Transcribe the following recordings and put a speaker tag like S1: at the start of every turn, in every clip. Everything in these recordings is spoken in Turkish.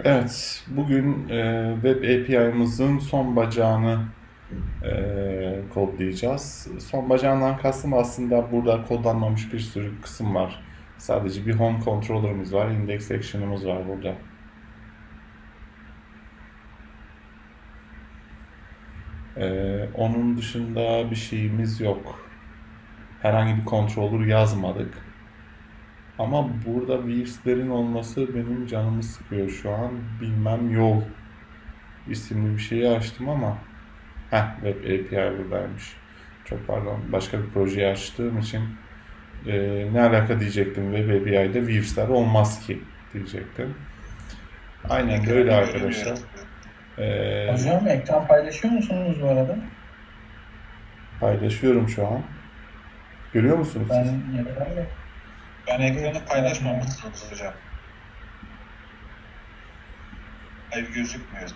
S1: Evet, bugün e, Web API'mızın son bacağını e, kodlayacağız. Son bacağından kastım aslında burada kodlanmamış bir sürü kısım var. Sadece bir home controller'ımız var, index action'ımız var burada. E, onun dışında bir şeyimiz yok. Herhangi bir controller yazmadık. Ama burada Weaves'lerin olması benim canımı sıkıyor şu an. Bilmem yol isimli bir şeyi açtım ama Heh, Web API buradaymış. Çok pardon. Başka bir projeyi açtığım için e, ne alaka diyecektim. Web API'de Weaves'ler olmaz ki diyecektim. Aynen böyle arkadaşlar. E,
S2: Hocam ekran paylaşıyor musunuz bu arada?
S1: paylaşıyorum şu an. Görüyor musunuz
S2: Ben
S1: siz?
S3: Ben ekranı paylaşmamışsınız hocam. Hayır gözükmüyor.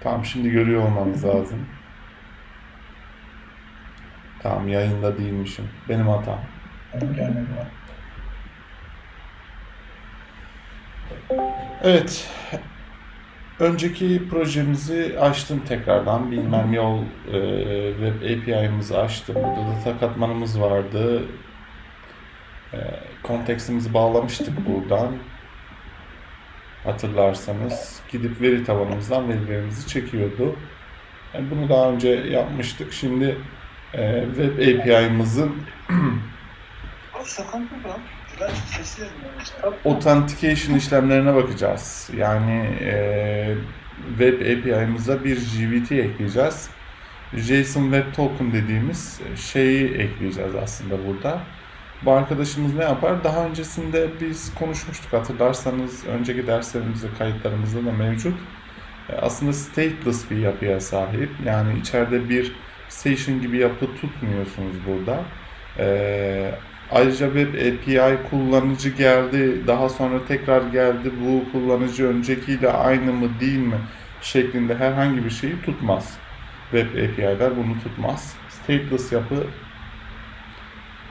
S1: Tamam şimdi görüyor olmanız lazım. Tamam yayında değilmişim. Benim hatam. Evet. Önceki projemizi açtım tekrardan. Bilmem yol e, web API'mizi açtım. Burada data katmanımız vardı. E, kontekstimizi bağlamıştık buradan. Hatırlarsanız gidip veri tabanımızdan verilerimizi çekiyordu. Yani bunu daha önce yapmıştık. Şimdi e, web API'mizin Authentication işlemlerine bakacağız. Yani e, web API'mize bir JWT ekleyeceğiz. JSON Web Token dediğimiz şeyi ekleyeceğiz aslında burada. Bu arkadaşımız ne yapar? Daha öncesinde biz konuşmuştuk hatırlarsanız önceki derslerimizde kayıtlarımızda da mevcut. E, Aslında stateless bir yapıya sahip. Yani içeride bir station gibi yapı tutmuyorsunuz burada. E, Ayrıca Web API kullanıcı geldi, daha sonra tekrar geldi. Bu kullanıcı öncekiyle aynı mı değil mi şeklinde herhangi bir şeyi tutmaz. Web API'ler bunu tutmaz. Stateless yapı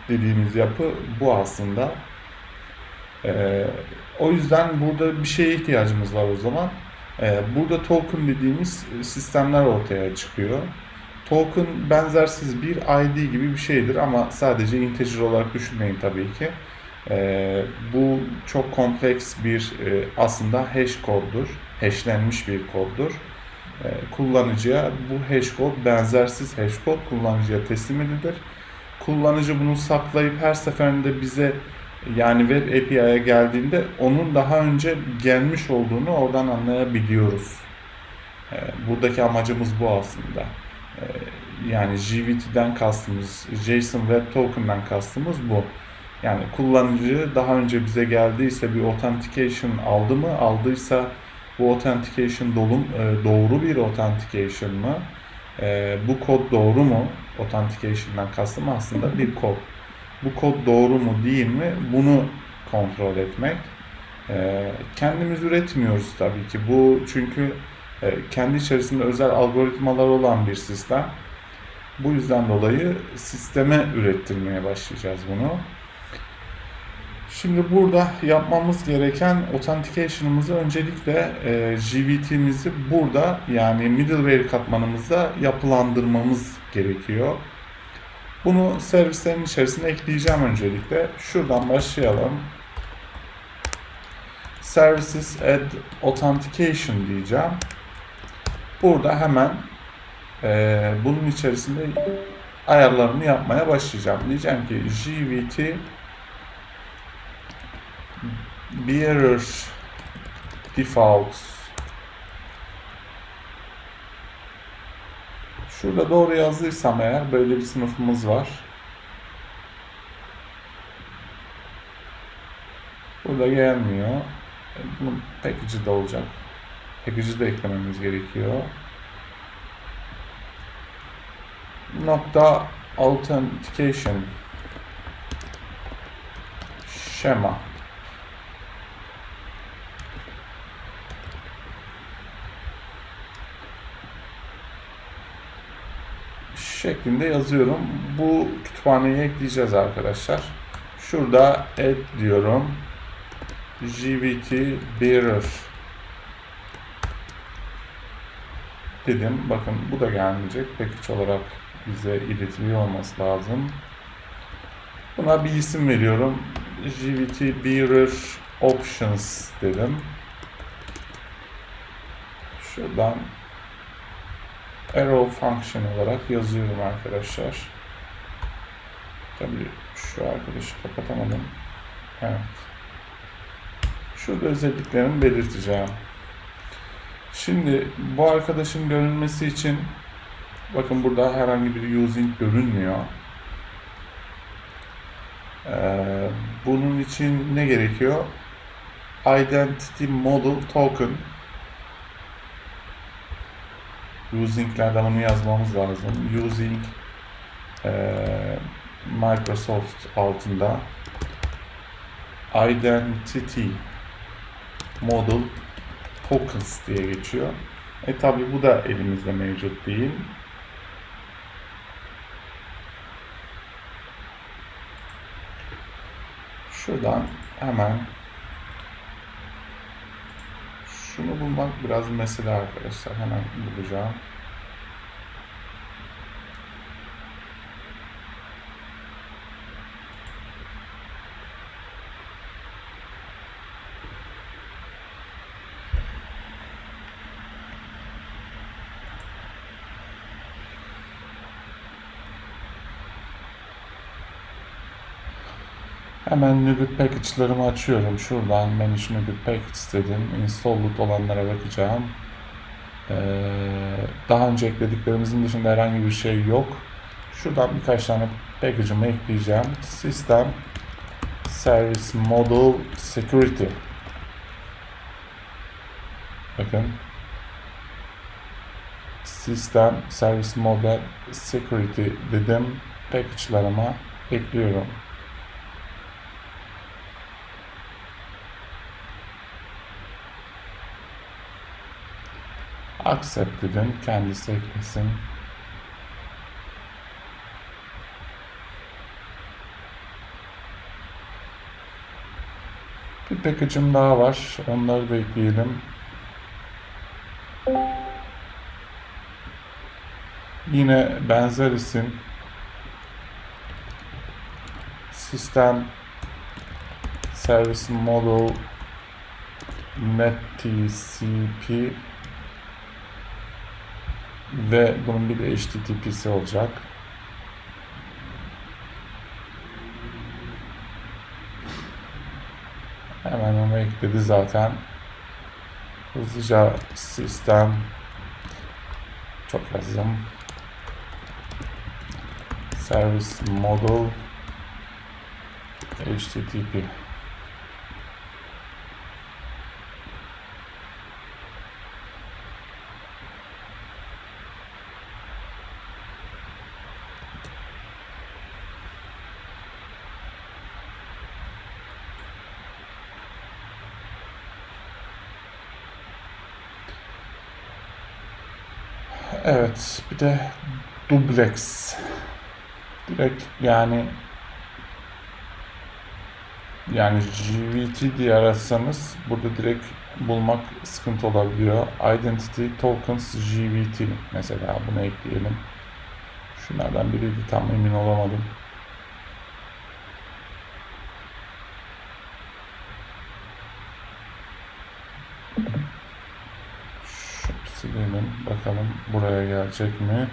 S1: dediğimiz yapı bu aslında. Ee, o yüzden burada bir şeye ihtiyacımız var o zaman. Ee, burada token dediğimiz sistemler ortaya çıkıyor. Token benzersiz bir ID gibi bir şeydir ama sadece integer olarak düşünmeyin tabii ki. Ee, bu çok kompleks bir e, aslında hash koddur. Hashlenmiş bir koddur. Ee, kullanıcıya bu hash kod benzersiz hash kod kullanıcıya teslim edilir. Kullanıcı bunu saklayıp her seferinde bize yani web API'ye geldiğinde onun daha önce gelmiş olduğunu oradan anlayabiliyoruz. Ee, buradaki amacımız bu aslında. Ee, yani JWT'den kastımız, JSON Web Token'dan kastımız bu. Yani kullanıcı daha önce bize geldiyse bir authentication aldı mı? Aldıysa bu authentication dolum, e, doğru bir authentication mı? E, bu kod doğru mu? Authentication'dan kastım aslında bir kod. Bu kod doğru mu değil mi? Bunu kontrol etmek. E, kendimiz üretmiyoruz tabii ki. Bu çünkü kendi içerisinde özel algoritmalar olan bir sistem. Bu yüzden dolayı sisteme ürettirmeye başlayacağız bunu. Şimdi burada yapmamız gereken authentication'ımızı öncelikle e, JWT'mizi burada yani middleware katmanımızda yapılandırmamız gerekiyor. Bunu servislerin içerisine ekleyeceğim öncelikle. Şuradan başlayalım. Services add authentication diyeceğim. Burada hemen e, bunun içerisinde ayarlarını yapmaya başlayacağım. Diyeceğim ki JWT bearer default Şurada doğru yazdıysam eğer böyle bir sınıfımız var. Burada gelmiyor. E, Bunun package'ı da olacak. Package'ı da eklememiz gerekiyor. Nokta authentication şema şeklinde yazıyorum. Bu kütüphaneyi ekleyeceğiz arkadaşlar. Şurada add diyorum. GVT bearer dedim. Bakın bu da gelmeyecek. Package olarak bize iletiliyor olması lazım. Buna bir isim veriyorum. GVT bearer options dedim. Şuradan arrow function olarak yazıyorum arkadaşlar. Tabii şu arkadaşı kapatamadım. Evet. Şurada özelliklerimi belirteceğim. Şimdi bu arkadaşın görünmesi için bakın burada herhangi bir using görünmüyor. Ee, bunun için ne gerekiyor? Identity Model Token using'lerden bunu yazmamız lazım. Using e, Microsoft altında Identity Model Tokens diye geçiyor. E tabi bu da elimizde mevcut değil. Şuradan hemen şunu bulmak biraz mesele arkadaşlar. Hemen bulacağım. Hemen Nugget Package'larımı açıyorum. Şuradan Manage Nugget Package dedim. Installed olanlara bakacağım. Ee, daha önce eklediklerimizin dışında herhangi bir şey yok. Şuradan birkaç tane package'ımı ekleyeceğim. System Service Model Security. Bakın. System Service Model Security dedim. Package'larıma ekliyorum. Accept dedim. Kendisi eklesin. Bir package'ım daha var. Onları da ekleyelim. Yine benzer isim. Sistem Service Model NetTCP ve bunun bir de HTTP'si olacak. Hemen onu ekledi zaten. Hızlıca sistem çok yazdım. Service model HTTP Evet, bir de duplex. Direkt yani yani GVT diye aratsanız burada direkt bulmak sıkıntı olabiliyor. Identity Tokens GVT mesela bunu ekleyelim. Şunlardan biriydi tam emin olamadım. Silelim. Bakalım buraya gelecek mi?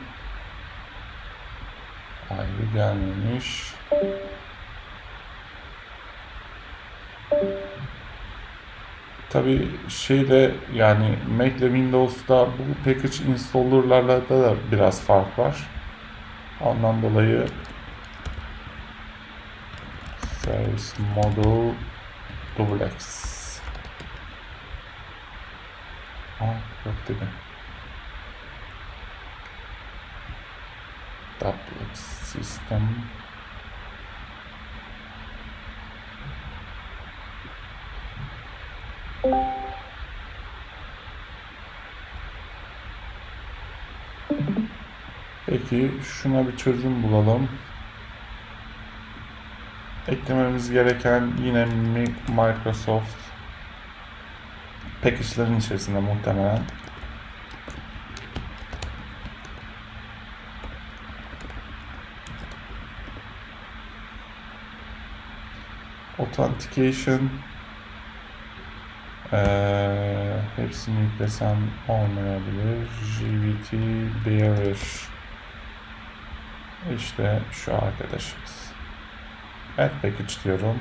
S1: Hayır gelmemiş. Tabi şeyde yani Mac ile Windows'da bu package installer'larla da biraz fark var. Ondan dolayı Service Model Duplex Aa, yok dedi. Duplex System Peki şuna bir çözüm bulalım. Eklememiz gereken yine Mi- Microsoft package'ların içerisinde muhtemelen. Authentication Eee hepsini yüklesem olmayabilir. JVT Bearer işte şu arkadaşımız. Add package diyorum.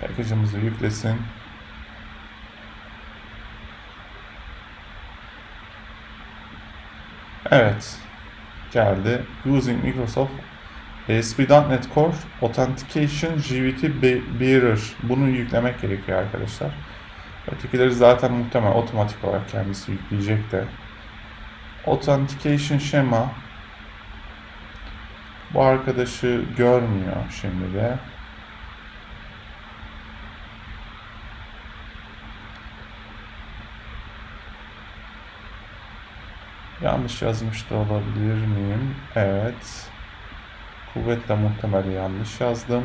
S1: Package'ımızı yüklesin. Evet. Geldi. Using Microsoft ASP.NET Core Authentication Be- Bearer. Bunu yüklemek gerekiyor arkadaşlar. Ötekileri zaten muhtemelen otomatik olarak kendisi yükleyecek de. Authentication şema bu arkadaşı görmüyor şimdi de. Yanlış yazmış da olabilir miyim? Evet. Kuvvetle muhtemel yanlış yazdım.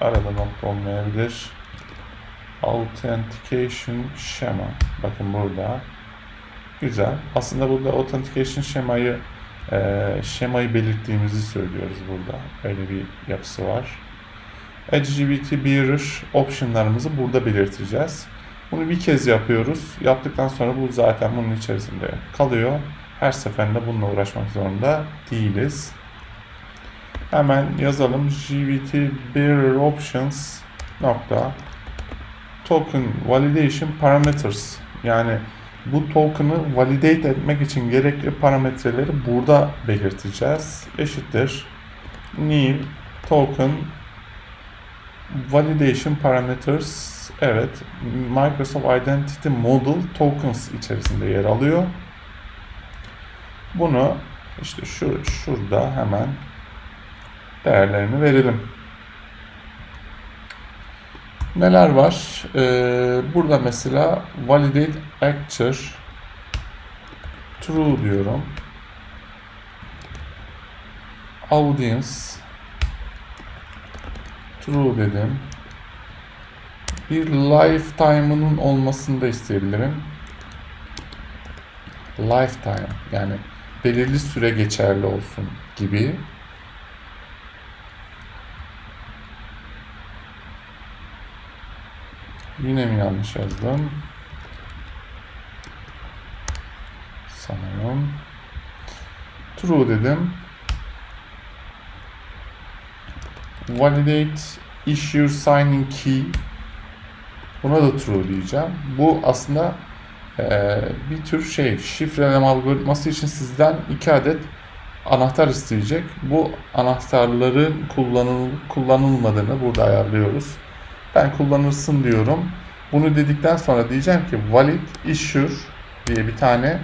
S1: Arada nokta olmayabilir. Authentication şema. Bakın burada. Güzel. Aslında burada authentication şemayı e, şemayı belirttiğimizi söylüyoruz burada. Öyle bir yapısı var. LGBT Bearer optionlarımızı burada belirteceğiz. Bunu bir kez yapıyoruz. Yaptıktan sonra bu zaten bunun içerisinde kalıyor. Her seferinde bununla uğraşmak zorunda değiliz. Hemen yazalım. GVT Bearer Options nokta token validation parameters yani bu token'ı validate etmek için gerekli parametreleri burada belirteceğiz. Eşittir new token validation parameters evet Microsoft Identity Model tokens içerisinde yer alıyor. Bunu işte şu şurada hemen değerlerini verelim. Neler var? Ee, burada mesela validate actor true diyorum. Audience true dedim. Bir lifetime'ının olmasını da isteyebilirim. Lifetime yani belirli süre geçerli olsun gibi. Yine mi yanlış yazdım? Sanırım. True dedim. Validate issue signing key. Buna da true diyeceğim. Bu aslında eee, bir tür şey şifreleme algoritması için sizden iki adet anahtar isteyecek. Bu anahtarların kullanıl kullanılmadığını burada ayarlıyoruz. Ben kullanırsın diyorum. Bunu dedikten sonra diyeceğim ki valid issue diye bir tane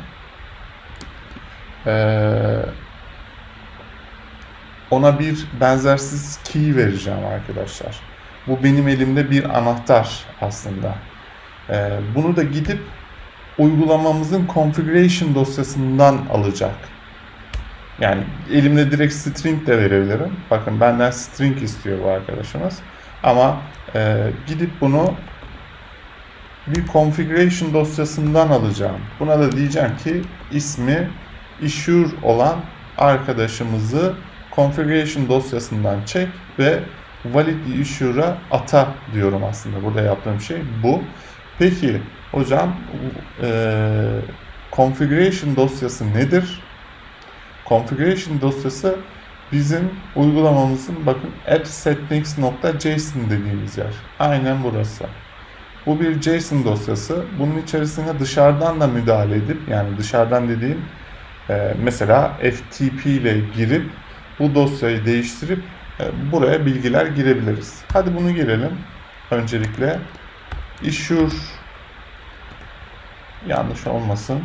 S1: ona bir benzersiz key vereceğim arkadaşlar. Bu benim elimde bir anahtar aslında. Bunu da gidip uygulamamızın configuration dosyasından alacak. Yani elimde direkt string de verebilirim. Bakın benden string istiyor bu arkadaşımız. Ama e, gidip bunu bir configuration dosyasından alacağım. Buna da diyeceğim ki ismi issue olan arkadaşımızı configuration dosyasından çek ve valid issue'a ata diyorum aslında. Burada yaptığım şey bu. Peki hocam e, configuration dosyası nedir? Configuration dosyası bizim uygulamamızın bakın app settings.json dediğimiz yer. Aynen burası. Bu bir JSON dosyası. Bunun içerisine dışarıdan da müdahale edip yani dışarıdan dediğim e, mesela FTP ile girip bu dosyayı değiştirip e, buraya bilgiler girebiliriz. Hadi bunu girelim. Öncelikle issue yanlış olmasın.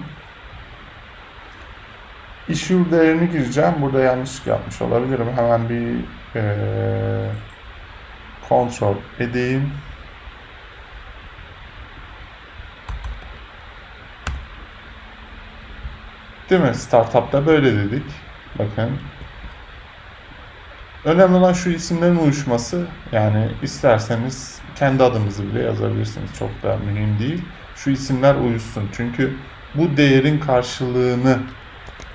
S1: Issue değerini gireceğim. Burada yanlışlık yapmış olabilirim. Hemen bir eee kontrol edeyim. Değil mi? Startup'ta böyle dedik. Bakın. Önemli olan şu isimlerin uyuşması. Yani isterseniz kendi adınızı bile yazabilirsiniz. Çok da mühim değil. Şu isimler uyuşsun. Çünkü bu değerin karşılığını,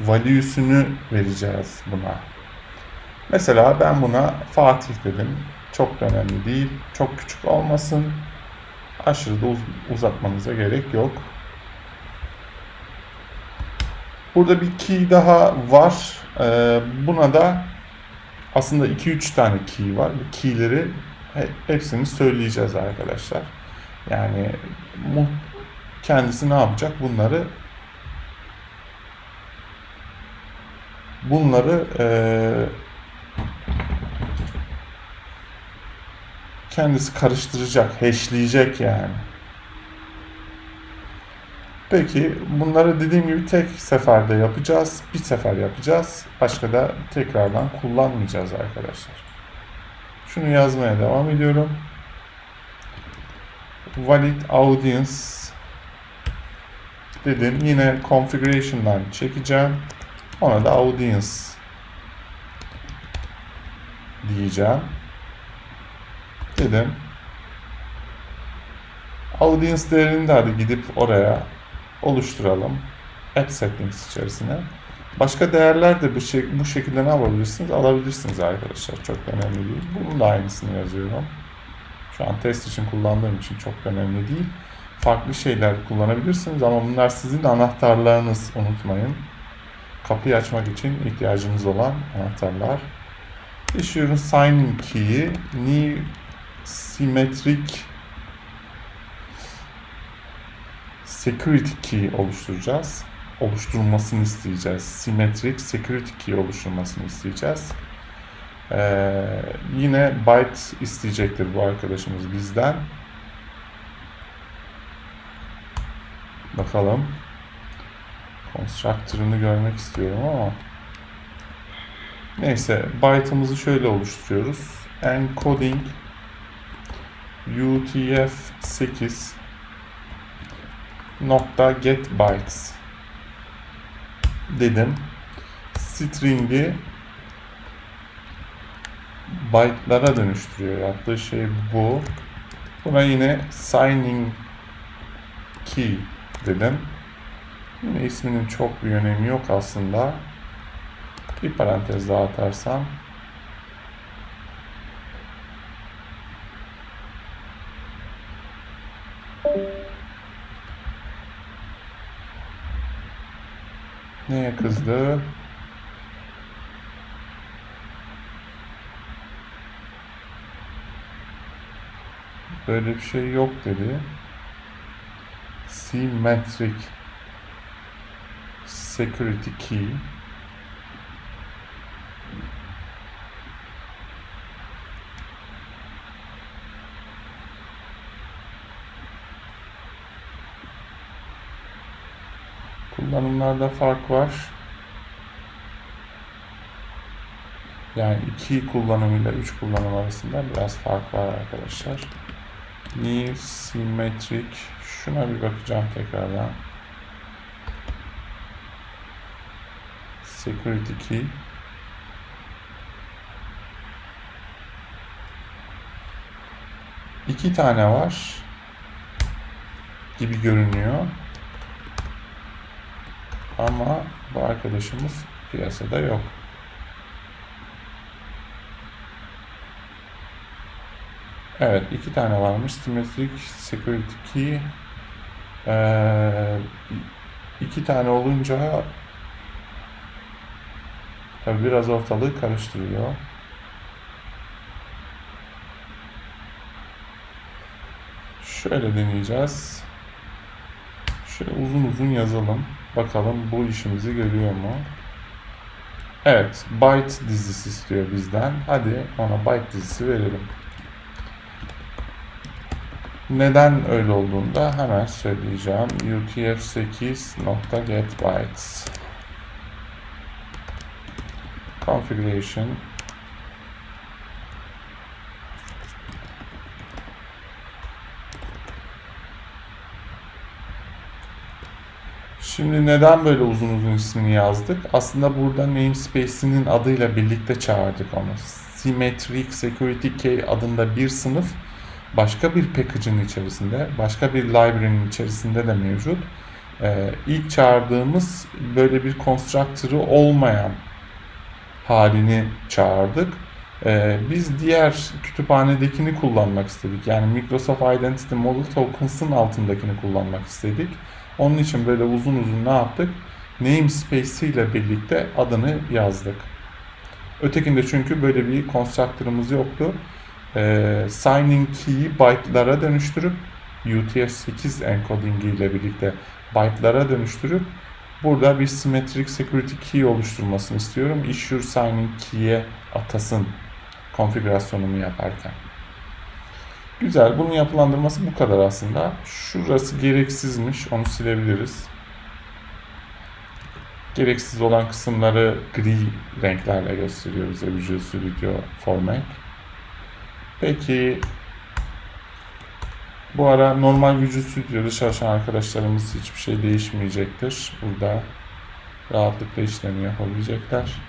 S1: value'sünü vereceğiz buna. Mesela ben buna Fatih dedim. Çok da önemli değil. Çok küçük olmasın. Aşırı da uz- uzatmanıza gerek yok. Burada bir key daha var. Ee, buna da aslında 2-3 tane key var. Bu keyleri he- hepsini söyleyeceğiz arkadaşlar. Yani kendisi ne yapacak? Bunları bunları eee, kendisi karıştıracak, hashleyecek yani. Peki bunları dediğim gibi tek seferde yapacağız. Bir sefer yapacağız. Başka da tekrardan kullanmayacağız arkadaşlar. Şunu yazmaya devam ediyorum. Valid audience dedim. Yine configuration'dan çekeceğim. Ona da audience diyeceğim. Dedim. Audience değerini de hadi gidip oraya oluşturalım. App settings içerisine. Başka değerler de bu, şey, bu şekilde ne yapabilirsiniz? Alabilirsiniz arkadaşlar. Çok önemli değil. Bunun da aynısını yazıyorum. Şu an test için kullandığım için çok önemli değil. Farklı şeyler kullanabilirsiniz ama bunlar sizin anahtarlarınız unutmayın. Kapıyı açmak için ihtiyacınız olan anahtarlar. Issue'un sign key'i new symmetric security key oluşturacağız. Oluşturulmasını isteyeceğiz. Symmetric security key oluşturulmasını isteyeceğiz. Ee, yine byte isteyecektir bu arkadaşımız bizden. Bakalım. Constructor'ını görmek istiyorum ama neyse byte'ımızı şöyle oluşturuyoruz. Encoding UTF-8 nokta get bytes dedim. String'i byte'lara dönüştürüyor. Yaptığı şey bu. Buna yine signing key dedim. Yine isminin çok bir önemi yok aslında. Bir parantez daha atarsam Neye kızdı? Böyle bir şey yok dedi. Symmetric security key. Kullanımlarda fark var. Yani iki kullanımıyla üç kullanım arasında biraz fark var arkadaşlar. New Symmetric. Şuna bir bakacağım tekrardan. Security Key. İki tane var gibi görünüyor. Ama bu arkadaşımız piyasada yok. Evet, iki tane varmış. Symmetric Security Key. Ee, iki tane olunca tabii biraz ortalığı karıştırıyor. Şöyle deneyeceğiz. Şöyle uzun uzun yazalım. Bakalım bu işimizi görüyor mu? Evet, byte dizisi istiyor bizden. Hadi ona byte dizisi verelim. Neden öyle olduğunu da hemen söyleyeceğim. UTF-8.getBytes Configuration Şimdi neden böyle uzun uzun ismini yazdık? Aslında burada namespace'inin adıyla birlikte çağırdık onu. Symmetric Security Key adında bir sınıf başka bir package'ın içerisinde, başka bir library'nin içerisinde de mevcut. Ee, ilk çağırdığımız böyle bir constructor'ı olmayan halini çağırdık. Ee, biz diğer kütüphanedekini kullanmak istedik. Yani Microsoft Identity Model Tokens'ın altındakini kullanmak istedik. Onun için böyle uzun uzun ne yaptık? Namespace ile birlikte adını yazdık. Ötekinde çünkü böyle bir constructor'ımız yoktu. Ee, signing key'i byte'lara dönüştürüp UTF-8 encoding ile birlikte byte'lara dönüştürüp burada bir symmetric security key oluşturmasını istiyorum. Issue signing key'e atasın konfigürasyonumu yaparken. Güzel. Bunun yapılandırması bu kadar aslında. Şurası gereksizmiş. Onu silebiliriz. Gereksiz olan kısımları gri renklerle gösteriyor bize Visual Studio Format. Peki bu ara normal Visual Studio'da çalışan arkadaşlarımız hiçbir şey değişmeyecektir. Burada rahatlıkla işlemi yapabilecekler.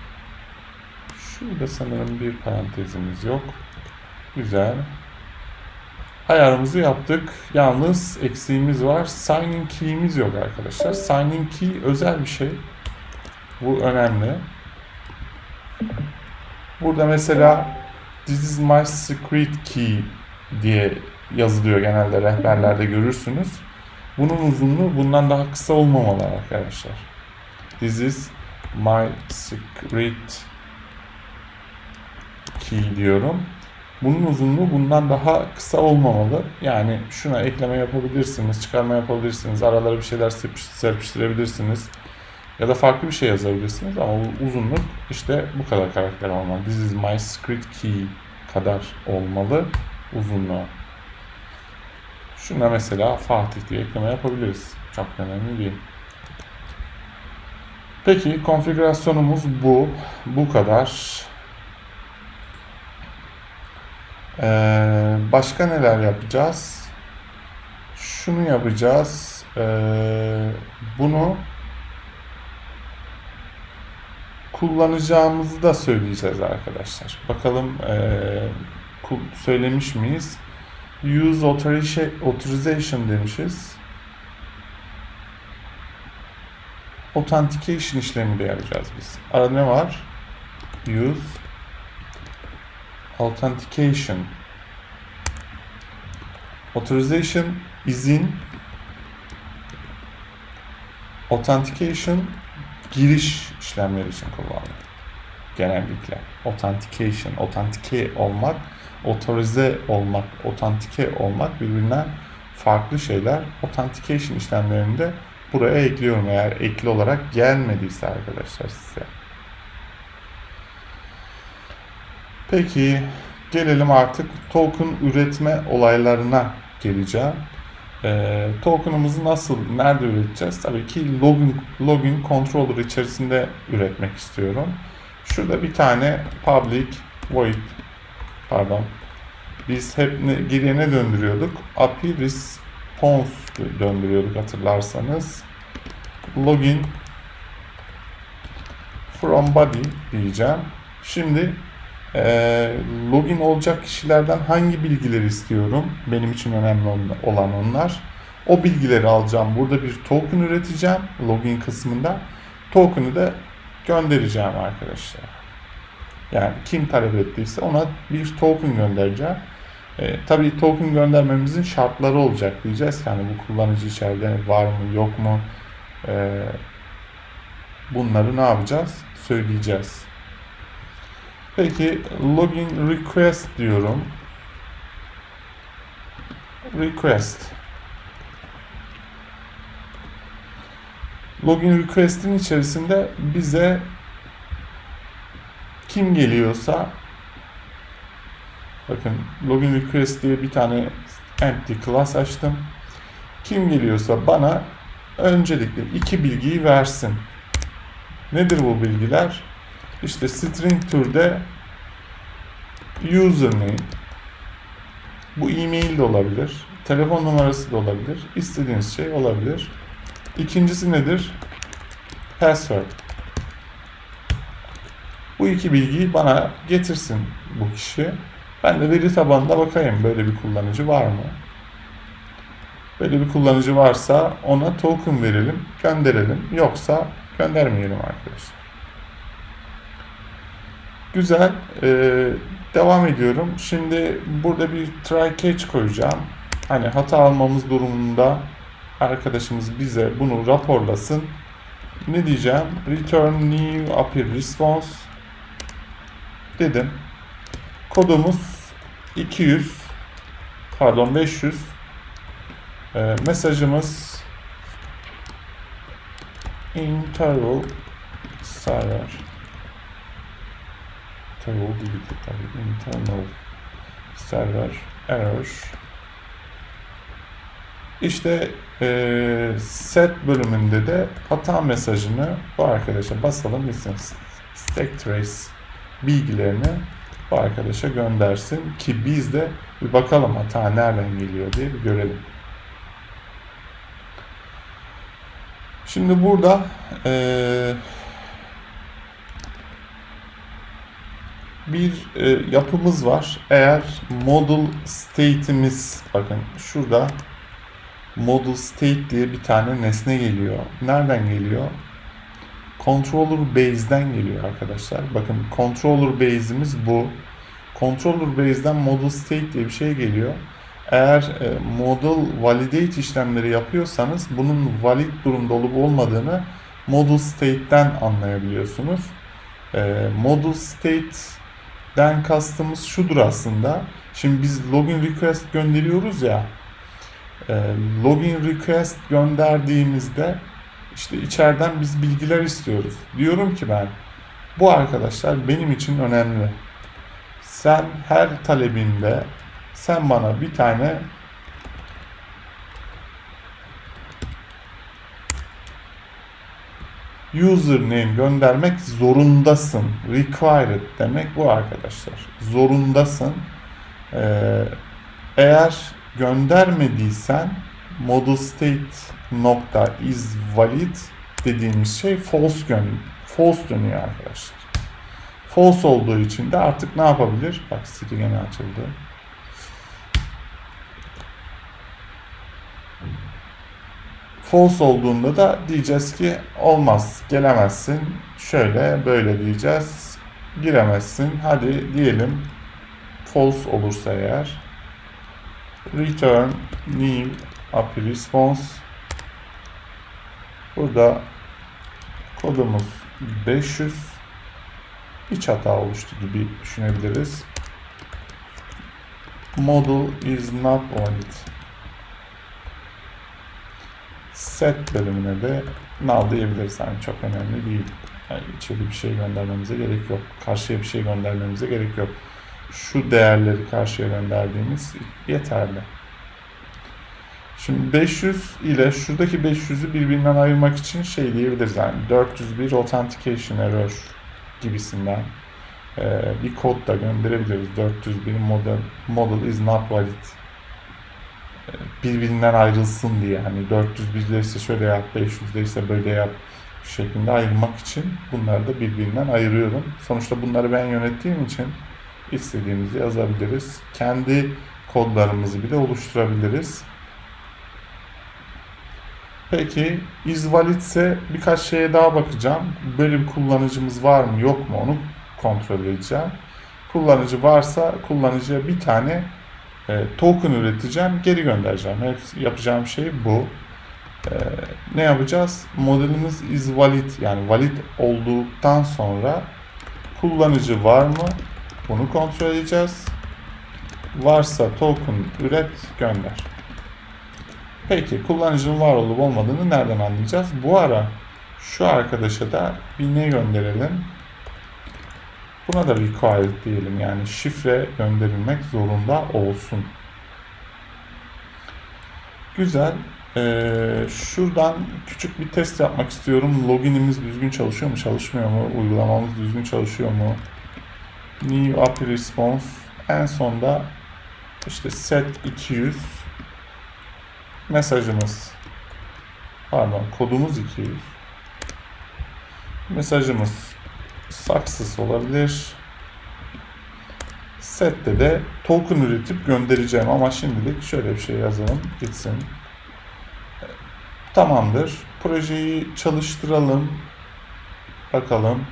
S1: Şurada sanırım bir parantezimiz yok. Güzel. Ayarımızı yaptık. Yalnız eksiğimiz var. Signing key'imiz yok arkadaşlar. Signing key özel bir şey. Bu önemli. Burada mesela This is my secret key diye yazılıyor genelde rehberlerde görürsünüz. Bunun uzunluğu bundan daha kısa olmamalı arkadaşlar. This is my secret key diyorum. Bunun uzunluğu bundan daha kısa olmamalı. Yani şuna ekleme yapabilirsiniz, çıkarma yapabilirsiniz, aralara bir şeyler serpiştirebilirsiniz. Ya da farklı bir şey yazabilirsiniz ama uzunluk işte bu kadar karakter olmalı. This is my script key kadar olmalı uzunluğu. Şuna mesela Fatih diye ekleme yapabiliriz. Çok önemli değil. Peki konfigürasyonumuz bu. Bu kadar. Ee, başka neler yapacağız? Şunu yapacağız. Ee, bunu kullanacağımızı da söyleyeceğiz arkadaşlar. Bakalım ee, söylemiş miyiz? Use authorization demişiz. Authentication işlemi de yapacağız biz. Arada ne var? Use authentication authorization izin authentication giriş işlemleri için kullanılır. Genellikle authentication, authentique olmak, otorize olmak, authentique olmak birbirinden farklı şeyler. Authentication işlemlerinde buraya ekliyorum eğer ekli olarak gelmediyse arkadaşlar size. Peki gelelim artık token üretme olaylarına geleceğim. E, token'ımızı nasıl, nerede üreteceğiz? Tabii ki login, login controller içerisinde üretmek istiyorum. Şurada bir tane public void pardon biz hep ne, geriye ne döndürüyorduk? API response döndürüyorduk hatırlarsanız. Login from body diyeceğim. Şimdi e, login olacak kişilerden hangi bilgileri istiyorum? Benim için önemli olan onlar. O bilgileri alacağım. Burada bir token üreteceğim login kısmında. Token'ı da göndereceğim arkadaşlar. Yani kim talep ettiyse ona bir token göndereceğim. E, tabii token göndermemizin şartları olacak diyeceğiz. Yani bu kullanıcı içeride var mı yok mu? E, bunları ne yapacağız? Söyleyeceğiz. Peki login request diyorum. Request. Login request'in içerisinde bize kim geliyorsa bakın login request diye bir tane empty class açtım. Kim geliyorsa bana öncelikle iki bilgiyi versin. Nedir bu bilgiler? İşte string türde username bu e-mail de olabilir, telefon numarası da olabilir, istediğiniz şey olabilir. İkincisi nedir? Password. Bu iki bilgiyi bana getirsin bu kişi. Ben de veri tabanına bakayım böyle bir kullanıcı var mı? Böyle bir kullanıcı varsa ona token verelim, gönderelim. Yoksa göndermeyelim arkadaşlar. Güzel. Ee, devam ediyorum. Şimdi burada bir try catch koyacağım. Hani hata almamız durumunda arkadaşımız bize bunu raporlasın. Ne diyeceğim? Return new API response dedim. Kodumuz 200 pardon 500 Ee, mesajımız interval server interval değil internal server error işte eee, set bölümünde de hata mesajını bu arkadaşa basalım gitsin. Stack trace bilgilerini bu arkadaşa göndersin ki biz de bir bakalım hata nereden geliyor diye bir görelim. Şimdi burada eee, bir e, yapımız var. Eğer model state'imiz bakın şurada model state diye bir tane nesne geliyor. Nereden geliyor? Controller base'den geliyor arkadaşlar. Bakın controller base'imiz bu. Controller base'den model state diye bir şey geliyor. Eğer e, model validate işlemleri yapıyorsanız bunun valid durumda olup olmadığını model state'den anlayabiliyorsunuz. E, model state'den kastımız şudur aslında. Şimdi biz login request gönderiyoruz ya. E, login request gönderdiğimizde işte içeriden biz bilgiler istiyoruz. Diyorum ki ben bu arkadaşlar benim için önemli. Sen her talebinde sen bana bir tane username göndermek zorundasın. Required demek bu arkadaşlar. Zorundasın. Ee, eğer göndermediysen model state nokta is valid dediğimiz şey false gön false dönüyor arkadaşlar. False olduğu için de artık ne yapabilir? Bak Siri gene açıldı. False olduğunda da diyeceğiz ki olmaz, gelemezsin. Şöyle böyle diyeceğiz. Giremezsin. Hadi diyelim false olursa eğer return new API response burada kodumuz 500 iç hata oluştu gibi düşünebiliriz. Model is not valid. Set bölümüne de null diyebiliriz. Yani çok önemli değil. Yani içeri bir şey göndermemize gerek yok. Karşıya bir şey göndermemize gerek yok. Şu değerleri karşıya gönderdiğimiz yeterli. Şimdi 500 ile şuradaki 500'ü birbirinden ayırmak için şey diyebiliriz. Yani 401 authentication error gibisinden e, bir kod da gönderebiliriz. 401 model, model is not valid E, birbirinden ayrılsın diye hani 401 ise şöyle yap 500 ise böyle yap şeklinde ayırmak için bunları da birbirinden ayırıyorum. Sonuçta bunları ben yönettiğim için istediğimizi yazabiliriz. Kendi kodlarımızı bile oluşturabiliriz. Peki is valid ise birkaç şeye daha bakacağım. Bir kullanıcımız var mı yok mu onu kontrol edeceğim. Kullanıcı varsa kullanıcıya bir tane e, token üreteceğim, geri göndereceğim. Hepsi yapacağım şey bu. E, ne yapacağız? Modelimiz is valid yani valid olduktan sonra kullanıcı var mı? Bunu kontrol edeceğiz. Varsa token üret gönder. Peki kullanıcının var olup olmadığını nereden anlayacağız? Bu ara şu arkadaşa da bir ne gönderelim? Buna da required diyelim yani şifre gönderilmek zorunda olsun. Güzel. Ee, şuradan küçük bir test yapmak istiyorum. Loginimiz düzgün çalışıyor mu, çalışmıyor mu? Uygulamamız düzgün çalışıyor mu? New API response. En sonda işte set 200 mesajımız Pardon kodumuz 200. Mesajımız success olabilir. Set'te de token üretip göndereceğim ama şimdilik şöyle bir şey yazalım gitsin. Tamamdır. Projeyi çalıştıralım. Bakalım.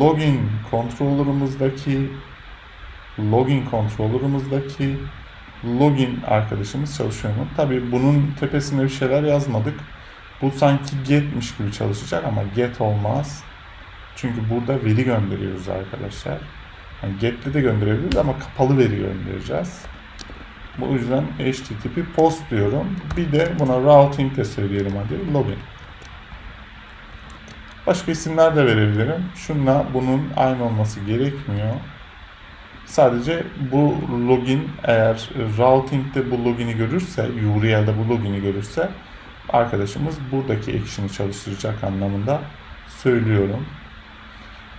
S1: Login controller'ımızdaki login controller'ımızdaki login arkadaşımız çalışıyor mu? Tabii bunun tepesine bir şeyler yazmadık. Bu sanki get'miş gibi çalışacak ama get olmaz. Çünkü burada veri gönderiyoruz arkadaşlar. Yani get'le de gönderebiliriz ama kapalı veri göndereceğiz. Bu yüzden HTTP post diyorum. Bir de buna routing de söyleyelim hadi. Login. Başka isimler de verebilirim. Şunla bunun aynı olması gerekmiyor. Sadece bu login eğer routing'de bu login'i görürse, URL'de bu login'i görürse arkadaşımız buradaki action'ı çalıştıracak anlamında söylüyorum.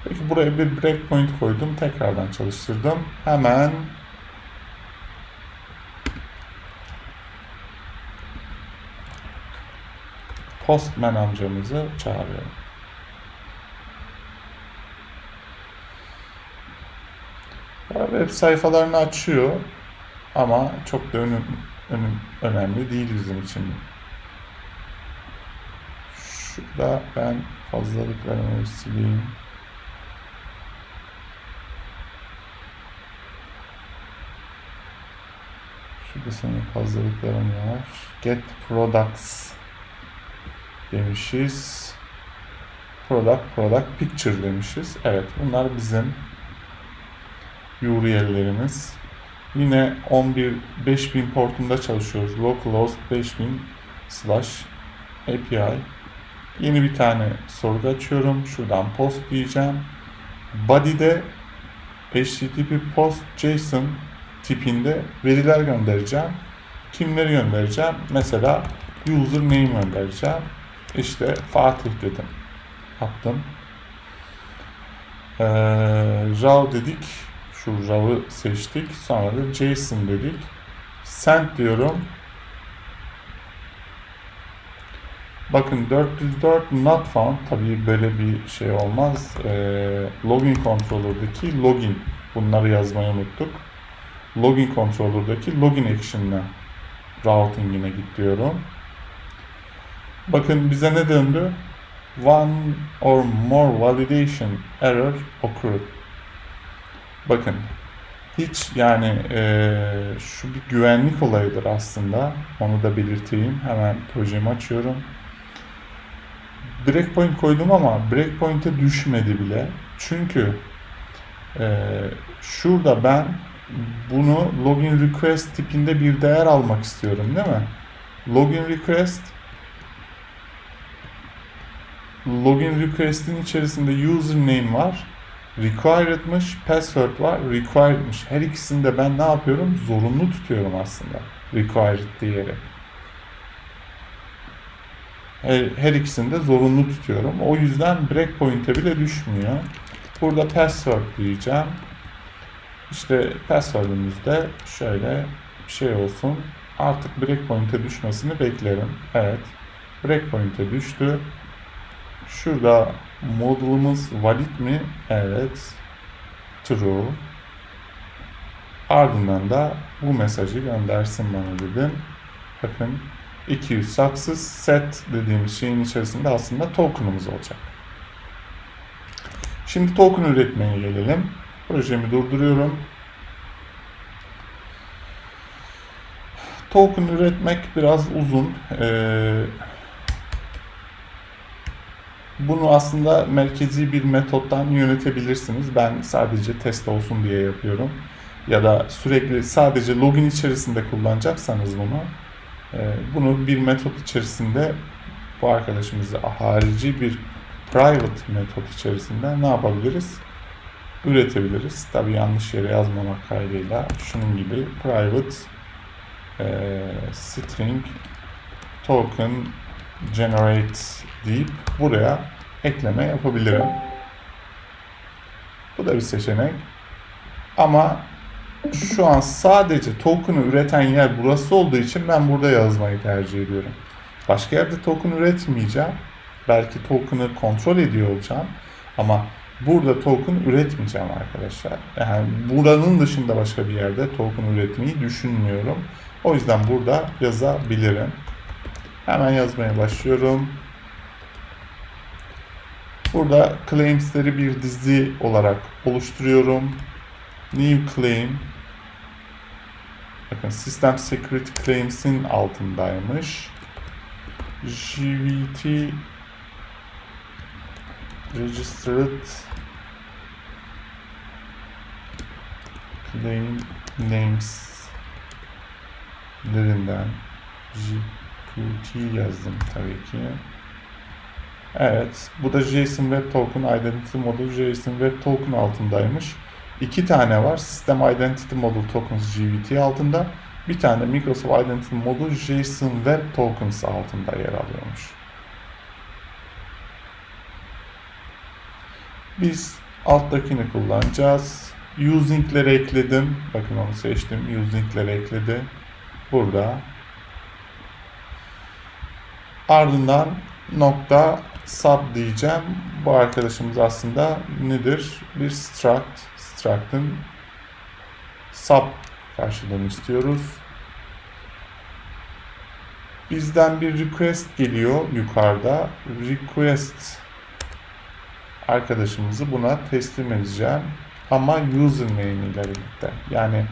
S1: Peki buraya bir breakpoint koydum. Tekrardan çalıştırdım. Hemen Postman amcamızı çağırıyorum. Web sayfalarını açıyor ama çok da önüm, önüm, önemli değil bizim için. Şurada ben fazlalıklarımı sileyim. Şurada senin fazlalıkların var. Get products demişiz. Product, product, picture demişiz. Evet bunlar bizim URL'lerimiz. Yine 11 5000 portunda çalışıyoruz. Localhost 5000 slash API. Yeni bir tane sorgu açıyorum. Şuradan post diyeceğim. Body'de HTTP post JSON tipinde veriler göndereceğim. Kimleri göndereceğim? Mesela username göndereceğim. İşte Fatih dedim. Attım. Ee, RAW dedik. Şu RAW'ı seçtik. Sonra da JSON dedik. Send diyorum. Bakın 404 not found. Tabii böyle bir şey olmaz. Ee, login controller'daki login. Bunları yazmayı unuttuk. Login controller'daki login action'la routing'ine git diyorum. Bakın bize ne döndü? One or more validation error occurred. Bakın hiç yani e, şu bir güvenlik olayıdır aslında. Onu da belirteyim. Hemen projemi açıyorum. Breakpoint koydum ama breakpoint'e düşmedi bile. Çünkü e, şurada ben bunu login request tipinde bir değer almak istiyorum değil mi? Login request login request'in içerisinde username var. Required'mış, password var, required'mış. Her ikisini de ben ne yapıyorum? Zorunlu tutuyorum aslında. Required diyerek. Her, her ikisini zorunlu tutuyorum. O yüzden breakpoint'e bile düşmüyor. Burada password diyeceğim. İşte password'ümüz de şöyle bir şey olsun. Artık breakpoint'e düşmesini beklerim. Evet. Breakpoint'e düştü. Şurada modulumuz valid mi? Evet. True. Ardından da bu mesajı göndersin bana dedim. Bakın 200 success set dediğimiz şeyin içerisinde aslında token'ımız olacak. Şimdi token üretmeye gelelim. Projemi durduruyorum. Token üretmek biraz uzun. Ee, bunu aslında merkezi bir metottan yönetebilirsiniz. Ben sadece test olsun diye yapıyorum. Ya da sürekli sadece login içerisinde kullanacaksanız bunu e, bunu bir metot içerisinde bu arkadaşımızı harici bir private metot içerisinde ne yapabiliriz? Üretebiliriz. Tabi yanlış yere yazmamak kaydıyla şunun gibi private e, string token generate deyip buraya ekleme yapabilirim. Bu da bir seçenek. Ama şu an sadece token'ı üreten yer burası olduğu için ben burada yazmayı tercih ediyorum. Başka yerde token üretmeyeceğim. Belki token'ı kontrol ediyor olacağım. Ama burada token üretmeyeceğim arkadaşlar. Yani buranın dışında başka bir yerde token üretmeyi düşünmüyorum. O yüzden burada yazabilirim. Hemen yazmaya başlıyorum. Burada claims'leri bir dizi olarak oluşturuyorum. New claim. Bakın System Security Claims'in altındaymış. JVT Registered Claim Names lerinden JQT yazdım tabii ki. Evet, bu da JSON Web Token Identity Model JSON Web Token altındaymış. İki tane var. System Identity Model Tokens JVT altında. Bir tane Microsoft Identity Model JSON Web Tokens altında yer alıyormuş. Biz alttakini kullanacağız. Using'leri ekledim. Bakın onu seçtim. Using'leri ekledi. Burada. Ardından nokta sub diyeceğim. Bu arkadaşımız aslında nedir? Bir struct. Struct'ın sub karşılığını istiyoruz. Bizden bir request geliyor yukarıda. Request arkadaşımızı buna teslim edeceğim. Ama username ile birlikte. Yani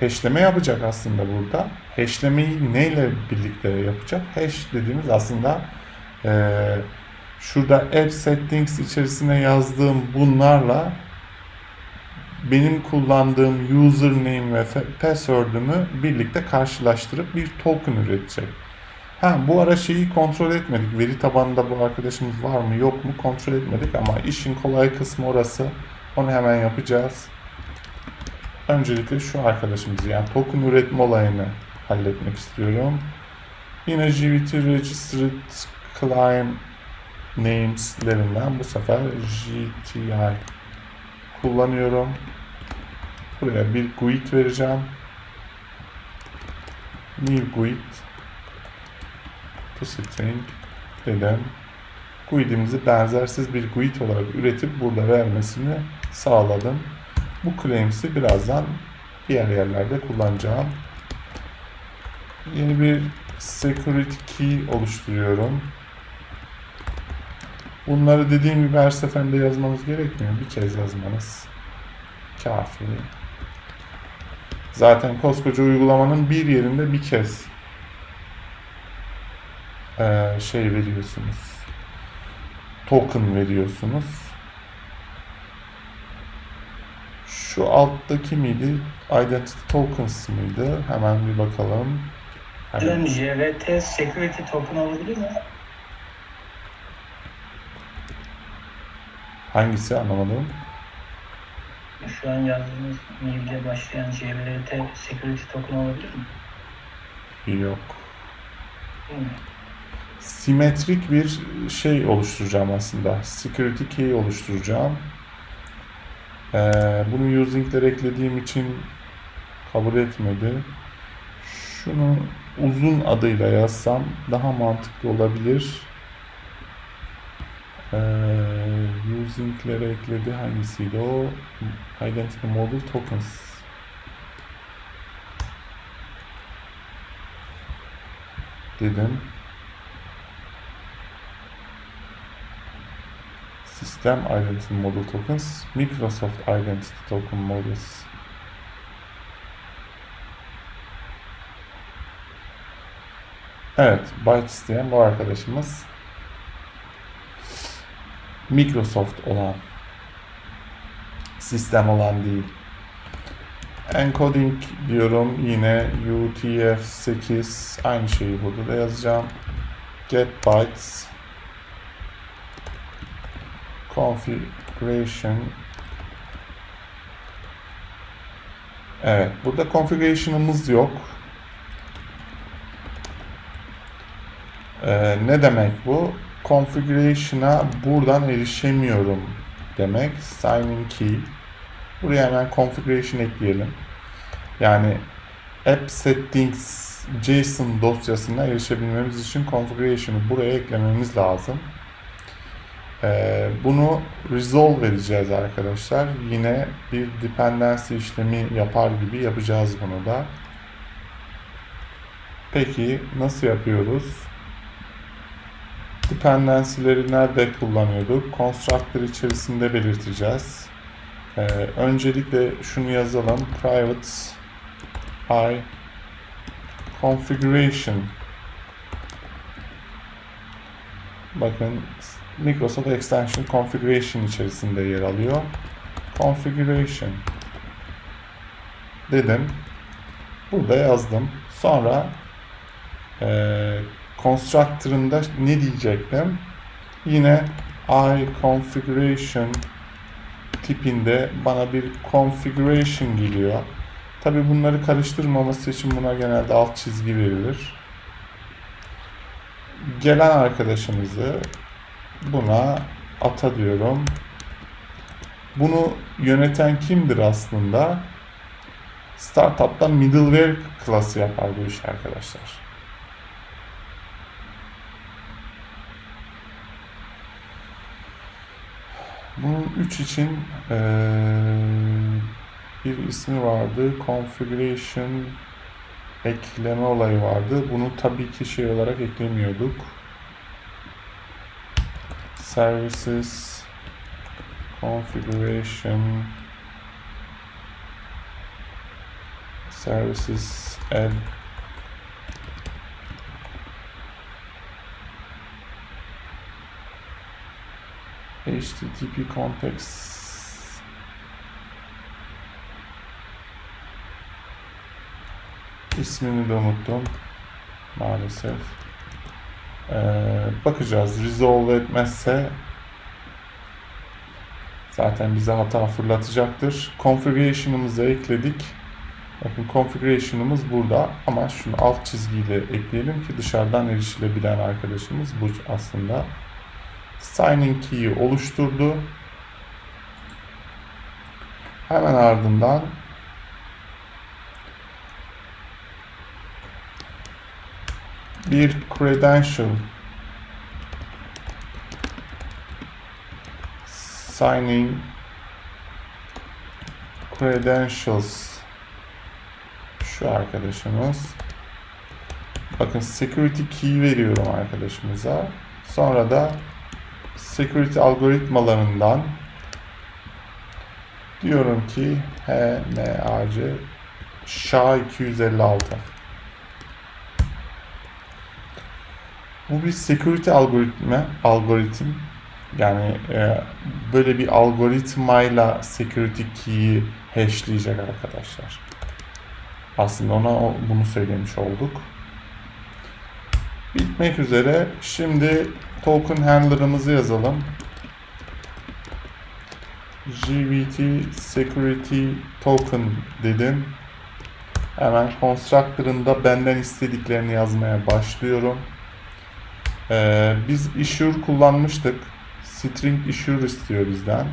S1: hashleme yapacak aslında burada. Hashlemeyi neyle birlikte yapacak? Hash dediğimiz aslında eee şurada app settings içerisine yazdığım bunlarla benim kullandığım username ve password'ümü birlikte karşılaştırıp bir token üretecek. Ha bu ara şeyi kontrol etmedik. Veri tabanında bu arkadaşımız var mı yok mu kontrol etmedik ama işin kolay kısmı orası. Onu hemen yapacağız. Öncelikle şu arkadaşımızı yani token üretme olayını halletmek istiyorum. Yine GVT Registered Client Names'lerinden bu sefer GTI kullanıyorum. Buraya bir GUID vereceğim. New GUID to string dedim. GUID'imizi benzersiz bir GUID olarak üretip burada vermesini sağladım. Bu claims'i birazdan diğer yerlerde kullanacağım. Yeni bir security key oluşturuyorum. Bunları dediğim gibi her seferinde yazmanız gerekmiyor. Bir kez yazmanız kafi. Zaten koskoca uygulamanın bir yerinde bir kez eee, şey veriyorsunuz. Token veriyorsunuz. Şu alttaki miydi? Identity tokens mıydı? Hemen bir bakalım. Hemen.
S2: JVT Security Token olabilir mi?
S1: Hangisi anlamadım.
S2: Şu an yazdığınız mailde başlayan JVT Security Token olabilir mi?
S1: Yok. Simetrik bir şey oluşturacağım aslında. Security key oluşturacağım. Ee, bunu using'leri eklediğim için kabul etmedi. Şunu uzun adıyla yazsam daha mantıklı olabilir. Ee, using'leri ekledi. Hangisiydi o? Identity Model Tokens. Dedim. System Identity Model Tokens, Microsoft Identity Token Models. Evet, byte isteyen bu arkadaşımız. Microsoft olan, sistem olan değil. Encoding diyorum yine UTF-8 aynı şeyi burada da yazacağım. Get bytes configuration Evet, burada configuration'ımız yok. Ee, ne demek bu? Configuration'a buradan erişemiyorum demek. Signing key. Buraya hemen configuration ekleyelim. Yani app settings JSON dosyasına erişebilmemiz için configuration'ı buraya eklememiz lazım. Ee, bunu resolve edeceğiz arkadaşlar. Yine bir dependency işlemi yapar gibi yapacağız bunu da. Peki nasıl yapıyoruz? Dependency'leri nerede kullanıyorduk? Constructor içerisinde belirteceğiz. Ee, öncelikle şunu yazalım. Private i configuration bakın Microsoft Extension Configuration içerisinde yer alıyor. Configuration dedim. Burada yazdım. Sonra eee constructor'ımda ne diyecektim? Yine i configuration tipinde bana bir configuration geliyor. Tabi bunları karıştırmaması için buna genelde alt çizgi verilir. Gelen arkadaşımızı buna ata diyorum. Bunu yöneten kimdir aslında? Startup'ta middleware klası yapar bu iş arkadaşlar. Bunun 3 için eee, bir ismi vardı. Configuration ekleme olayı vardı. Bunu tabii ki şey olarak eklemiyorduk. Services Configuration Services Add HTTP context ismini de unuttum maalesef. Ee, bakacağız. Resolve etmezse zaten bize hata fırlatacaktır. Configuration'ımızı ekledik. Bakın configuration'ımız burada ama şunu alt çizgiyle ekleyelim ki dışarıdan erişilebilen arkadaşımız bu aslında. Signing key'i oluşturdu. Hemen ardından bir credential signing credentials. Şu arkadaşımız. Bakın security key veriyorum arkadaşımıza. Sonra da security algoritmalarından diyorum ki HMAC SHA-256 Bu bir security algoritma, algoritm. Yani e, böyle bir algoritmayla security key'i hashleyecek arkadaşlar. Aslında ona bunu söylemiş olduk. Bitmek üzere. Şimdi token handler'ımızı yazalım. JVT security token dedim. Hemen constructor'ında benden istediklerini yazmaya başlıyorum. Ee, biz issue kullanmıştık. String issue istiyor bizden.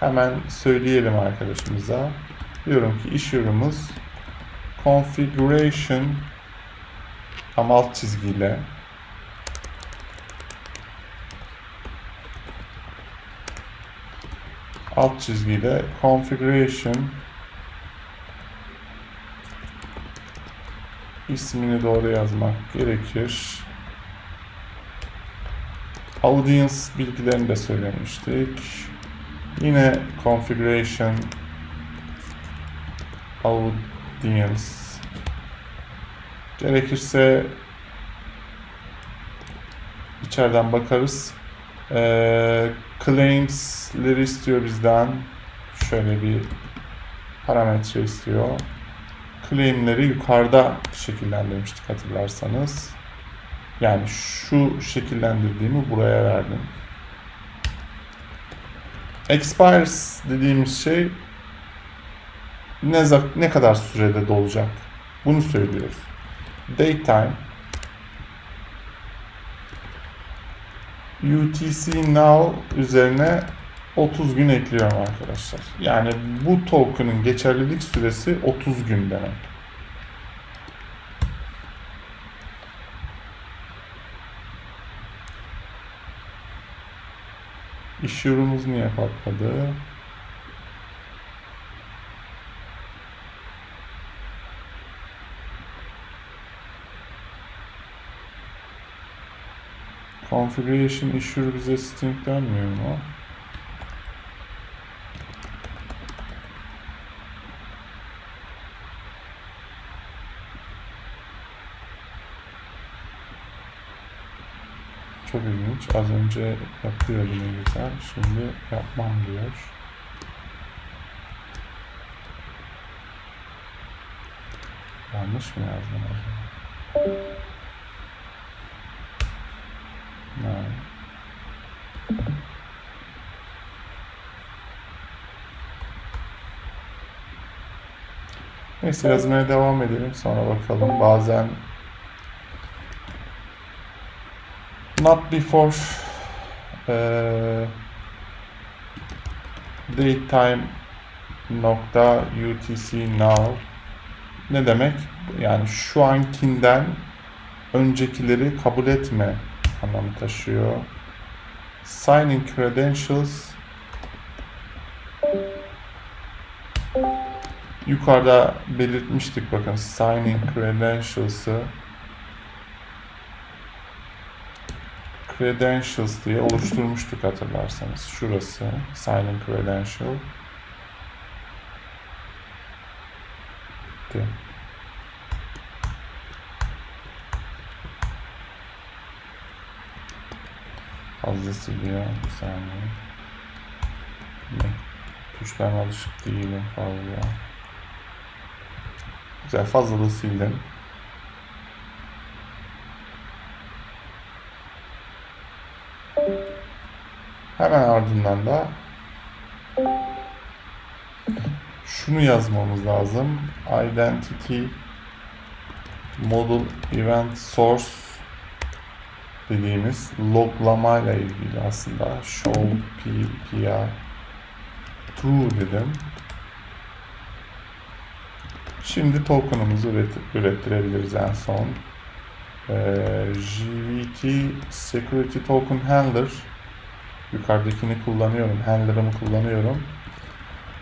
S1: Hemen söyleyelim arkadaşımıza. Diyorum ki issue'umuz configuration ama alt çizgiyle alt çizgiyle configuration ismini doğru yazmak gerekir. Audience bilgilerini de söylemiştik. Yine configuration audience gerekirse içeriden bakarız. Ee, claims'leri istiyor bizden. Şöyle bir parametre istiyor. Claim'leri yukarıda şekillendirmiştik hatırlarsanız. Yani şu şekillendirdiğimi buraya verdim. Expires dediğimiz şey ne, ne kadar sürede dolacak? Bunu söylüyoruz daytime UTC now üzerine 30 gün ekliyorum arkadaşlar. Yani bu token'ın geçerlilik süresi 30 gün demek. İş yorumumuz niye patladı? Configuration issue bize string dönmüyor mu? Çok ilginç. Az önce yapıyordu ne güzel. Şimdi yapmam diyor. Yanlış mı yazdım acaba? Neyse yazmaya devam edelim sonra bakalım. Bazen not before eee datetime nokta utc now ne demek? Yani şu ankinden öncekileri kabul etme anlamı taşıyor. Signing credentials yukarıda belirtmiştik bakın signing credentials'ı credentials diye oluşturmuştuk hatırlarsanız. Şurası signing credential. Bitti. Fazla siliyor. Bir saniye. Tuşlarına alışık değilim fazla. Güzel fazla da sildim. Hemen ardından da şunu yazmamız lazım. Identity model event source dediğimiz loglama ile ilgili aslında show pr true dedim. Şimdi token'ımızı üret, ürettirebiliriz en son. Ee, JVT Security Token Handler yukarıdakini kullanıyorum. Handler'ımı kullanıyorum.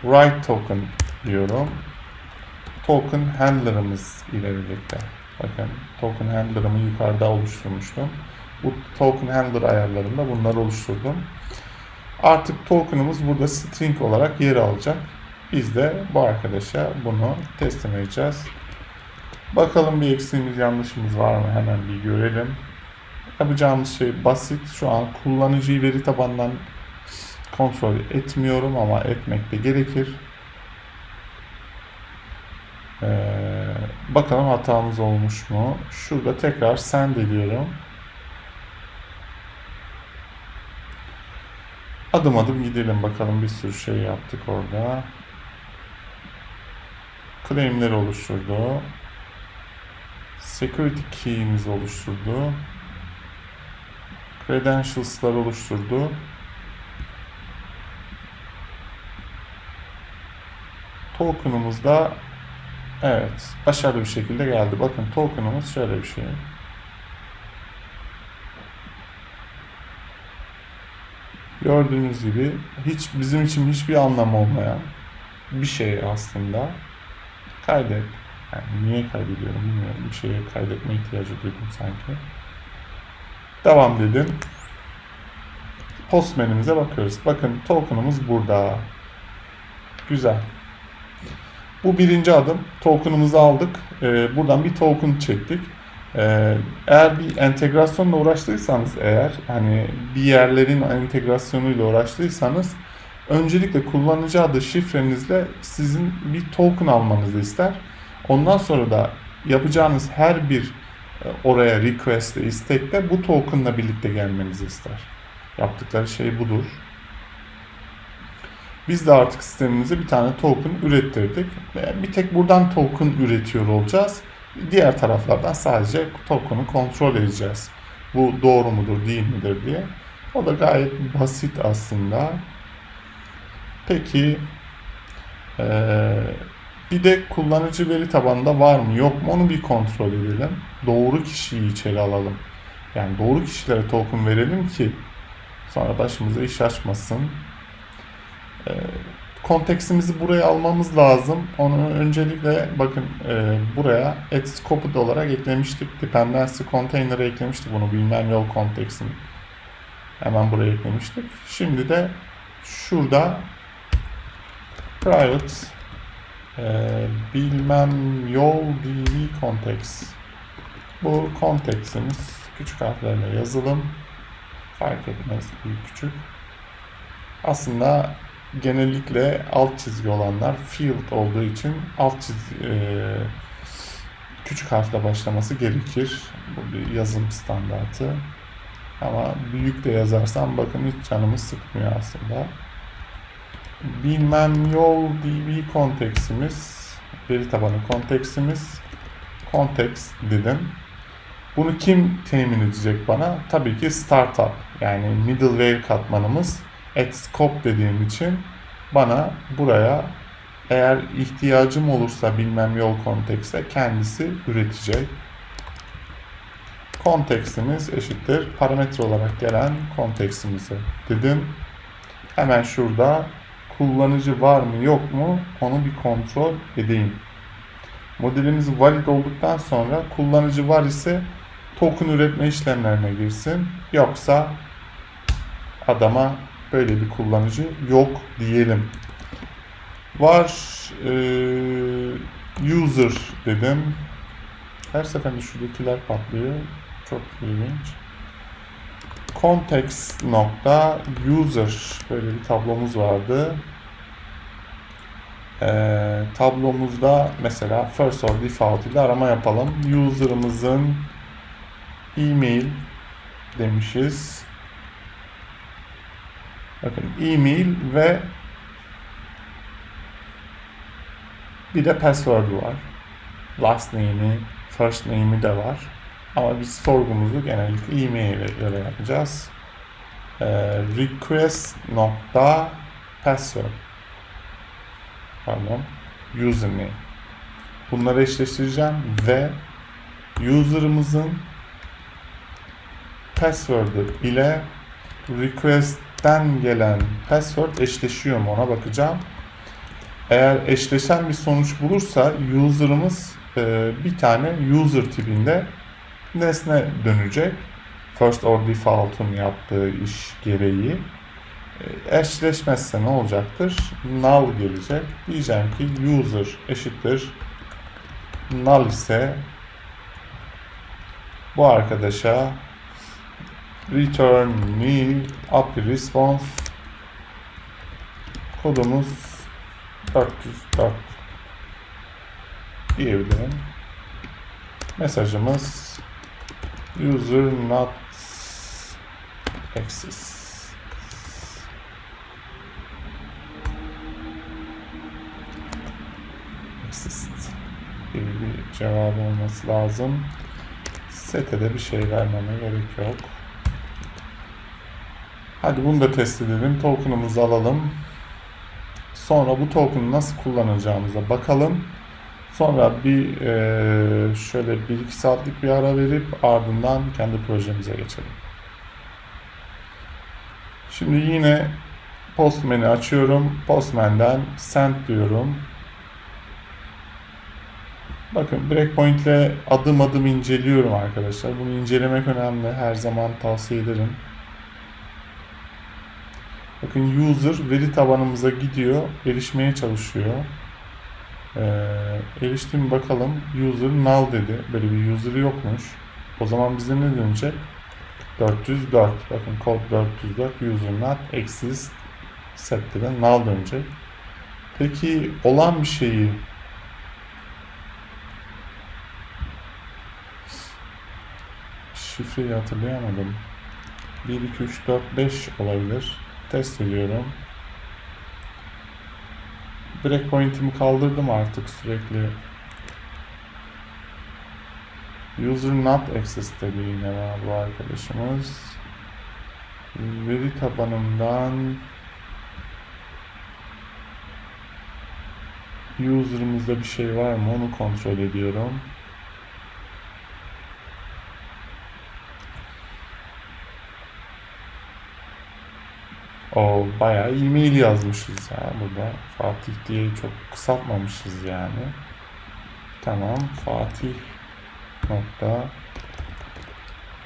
S1: Write token diyorum. Token handler'ımız ile birlikte. Bakın token handler'ımı yukarıda oluşturmuştum. Bu token handler ayarlarında bunları oluşturdum. Artık token'ımız burada string olarak yer alacak. Biz de bu arkadaşa bunu teslim edeceğiz. Bakalım bir eksiğimiz yanlışımız var mı hemen bir görelim. Yapacağımız şey basit. Şu an kullanıcıyı veri tabanından kontrol etmiyorum ama etmek de gerekir. Ee, bakalım hatamız olmuş mu? Şurada tekrar send ediyorum. Adım adım gidelim bakalım bir sürü şey yaptık orada. Claim'leri oluşturdu. Security key'imizi oluşturdu. Credentials'lar oluşturdu. Token'ımız da evet başarılı bir şekilde geldi. Bakın token'ımız şöyle bir şey. Gördüğünüz gibi hiç bizim için hiçbir anlamı olmayan bir şey aslında. Kaydet. Yani niye kaydediyorum bilmiyorum. Bir şeye kaydetme ihtiyacı duydum sanki. Devam dedim. Post menümüze bakıyoruz. Bakın token'ımız burada. Güzel. Bu birinci adım. Token'ımızı aldık. Ee, buradan bir token çektik. Ee, eğer bir entegrasyonla uğraştıysanız eğer hani bir yerlerin entegrasyonuyla uğraştıysanız öncelikle kullanıcı adı şifrenizle sizin bir token almanızı ister. Ondan sonra da yapacağınız her bir e, oraya request istekte bu tokenla birlikte gelmenizi ister. Yaptıkları şey budur. Biz de artık sistemimize bir tane token ürettirdik. Bir tek buradan token üretiyor olacağız. Diğer taraflardan sadece token'ı kontrol edeceğiz. Bu doğru mudur değil midir diye. O da gayet basit aslında. Peki ee, bir de kullanıcı veri tabanında var mı yok mu onu bir kontrol edelim. Doğru kişiyi içeri alalım. Yani doğru kişilere token verelim ki Sonra başımıza iş açmasın. Ee, konteksimizi buraya almamız lazım. Onu öncelikle bakın e, buraya add scoped olarak eklemiştik. Dependency container'a eklemiştik bunu bilmem yol konteksini. Hemen buraya eklemiştik. Şimdi de şurada private e, bilmem yol dv context. Bu konteksimiz küçük harflerle yazılım. Fark etmez büyük küçük. Aslında genellikle alt çizgi olanlar field olduğu için alt çizgi e, küçük harfle başlaması gerekir. Bu bir yazım standartı. Ama büyük de yazarsam bakın hiç canımı sıkmıyor aslında. Bilmem yol db konteksimiz, veri tabanı konteksimiz, context dedim. Bunu kim temin edecek bana? Tabii ki startup yani middleware katmanımız at scope dediğim için bana buraya eğer ihtiyacım olursa bilmem yol kontekste kendisi üretecek. Kontekstimiz eşittir parametre olarak gelen kontekstimizi dedim. Hemen şurada kullanıcı var mı yok mu onu bir kontrol edeyim. Modelimiz valid olduktan sonra kullanıcı var ise token üretme işlemlerine girsin. Yoksa adama böyle bir kullanıcı yok diyelim. Var e, user dedim. Her seferinde şuradakiler patlıyor. Çok ilginç. Context nokta user böyle bir tablomuz vardı. Ee, tablomuzda mesela first or default ile arama yapalım. User'ımızın e-mail demişiz. Bakın e-mail ve bir de password var. Last name'i, first name'i de var. Ama biz sorgumuzu genellikle e-mail'e göre yapacağız. Ee, request nokta password pardon username bunları eşleştireceğim ve user'ımızın password'ı ile request'ten gelen password eşleşiyor mu ona bakacağım. Eğer eşleşen bir sonuç bulursa user'ımız e, bir tane user tipinde nesne dönecek. First or default'un yaptığı iş gereği. E, eşleşmezse ne olacaktır? Null gelecek. Diyeceğim ki user eşittir null ise bu arkadaşa return me API response kodumuz 404 diyebilirim. Mesajımız user not access exist gibi bir cevap olması lazım. Sete de bir şey vermeme gerek yok. Hadi bunu da test edelim. Token'ımızı alalım. Sonra bu token'ı nasıl kullanacağımıza bakalım. Sonra bir e, şöyle 1-2 saatlik bir ara verip ardından kendi projemize geçelim. Şimdi yine Postman'i açıyorum. Postman'den send diyorum. Bakın breakpoint ile adım adım inceliyorum arkadaşlar. Bunu incelemek önemli. Her zaman tavsiye ederim. Bakın user veri tabanımıza gidiyor. Erişmeye çalışıyor. Ee, eriştim bakalım. User null dedi. Böyle bir user yokmuş. O zaman bize ne dönecek? 404. Bakın kod 404 user not exist set dedi. Null dönecek. Peki olan bir şeyi şifreyi hatırlayamadım. 1, 2, 3, 4, 5 olabilir. Test ediyorum. Breakpoint'imi kaldırdım artık sürekli. User not access dedi yine bu arkadaşımız. Veri tabanından user'ımızda bir şey var mı onu kontrol ediyorum. O bayağı e-mail yazmışız ya burada. Fatih diye çok kısaltmamışız yani. Tamam Fatih nokta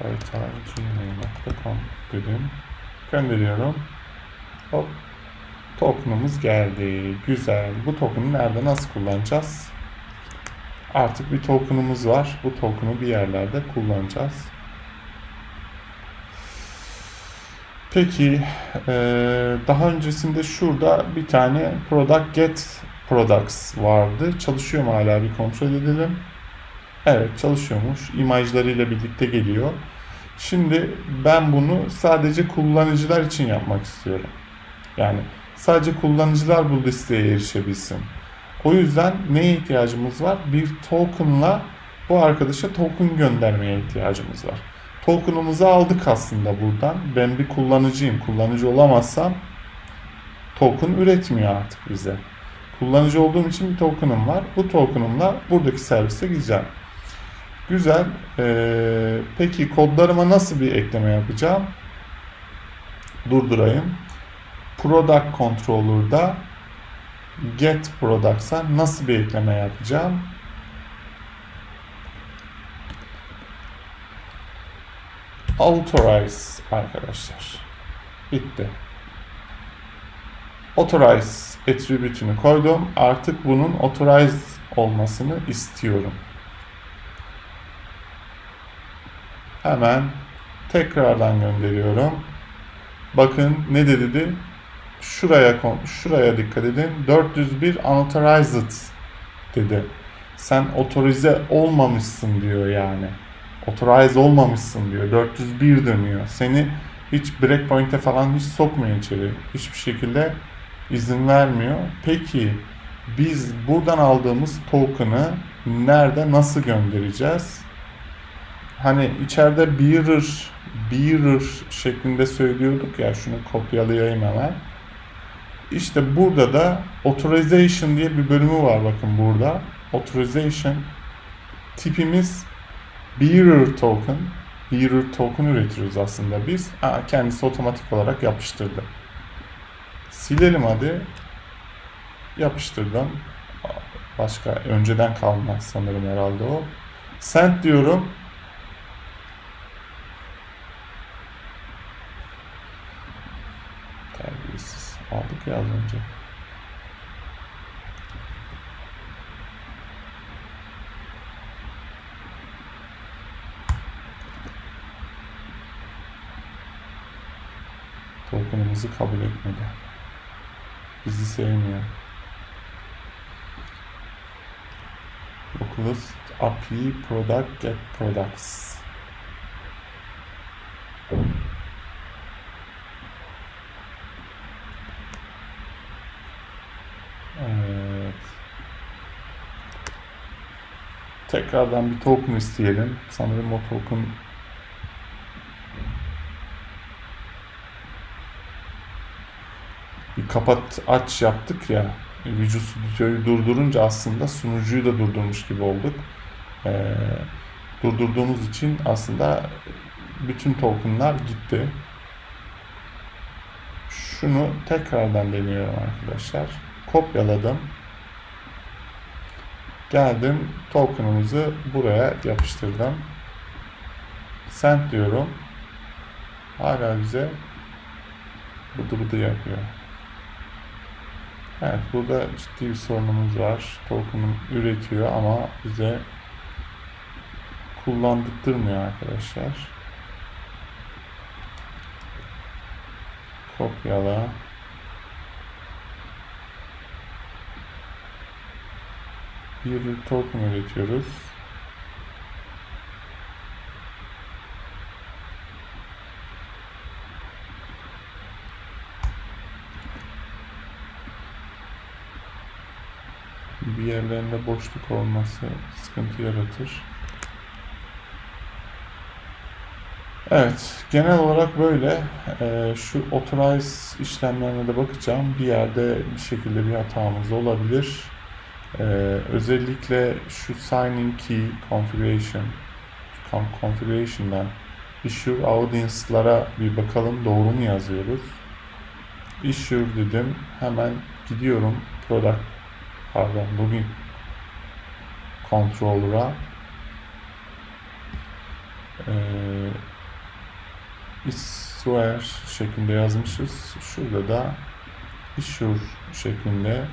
S1: gmail.com dedim. Gönderiyorum. Hop. Token'ımız geldi. Güzel. Bu token'ı nerede nasıl kullanacağız? Artık bir token'ımız var. Bu token'ı bir yerlerde kullanacağız. Peki eee, daha öncesinde şurada bir tane product get products vardı. Çalışıyor mu hala bir kontrol edelim. Evet çalışıyormuş. İmajlarıyla birlikte geliyor. Şimdi ben bunu sadece kullanıcılar için yapmak istiyorum. Yani sadece kullanıcılar bu listeye erişebilsin. O yüzden neye ihtiyacımız var? Bir token'la bu arkadaşa token göndermeye ihtiyacımız var. Token'ımızı aldık aslında buradan. Ben bir kullanıcıyım. Kullanıcı olamazsam token üretmiyor artık bize. Kullanıcı olduğum için bir token'ım var. Bu token'ımla buradaki servise gideceğim. Güzel. Ee, peki kodlarıma nasıl bir ekleme yapacağım? Durdurayım. Product Controller'da Get Products'a nasıl bir ekleme yapacağım? Authorize arkadaşlar. Bitti. Authorize attribute'ünü koydum. Artık bunun authorize olmasını istiyorum. Hemen tekrardan gönderiyorum. Bakın ne dedi? Şuraya şuraya dikkat edin. 401 unauthorized dedi. Sen otorize olmamışsın diyor yani. Authorize olmamışsın diyor. 401 dönüyor. Seni hiç breakpoint'e falan hiç sokmuyor içeri. Hiçbir şekilde izin vermiyor. Peki biz buradan aldığımız token'ı nerede nasıl göndereceğiz? Hani içeride bearer, bearer şeklinde söylüyorduk ya şunu kopyalayayım hemen. İşte burada da authorization diye bir bölümü var bakın burada. Authorization tipimiz bearer token. Bearer token üretiyoruz aslında biz. Aa, kendisi otomatik olarak yapıştırdı. Silelim hadi. Yapıştırdım. Başka önceden kalma sanırım herhalde o. Send diyorum. Terbiyesiz. Aldık ya az önce. Token'ımızı kabul etmedi. Bizi sevmiyor. Localhost API product get products. Evet. Tekrardan bir token isteyelim. Sanırım o token kapat aç yaptık ya. Studio'yu durdurunca aslında sunucuyu da durdurmuş gibi olduk. Ee, durdurduğumuz için aslında bütün tokenlar gitti. Şunu tekrardan deniyorum arkadaşlar. Kopyaladım. Geldim token'ımızı buraya yapıştırdım. Send diyorum. Hala bize bıdı bıdı yapıyor. Evet burada ciddi bir sorunumuz var. Token'ı üretiyor ama bize kullandırtmıyor arkadaşlar. Kopyala. Bir token üretiyoruz. Bir yerlerinde boşluk olması sıkıntı yaratır. Evet, genel olarak böyle. Ee, şu authorize işlemlerine de bakacağım. Bir yerde bir şekilde bir hatamız olabilir. Ee, özellikle şu signing key configuration con- configuration'dan issue audience'lara bir bakalım doğru mu yazıyoruz? issue dedim. Hemen gidiyorum product pardon bugün controller'a ee, issuer şeklinde yazmışız. Şurada da issue şeklinde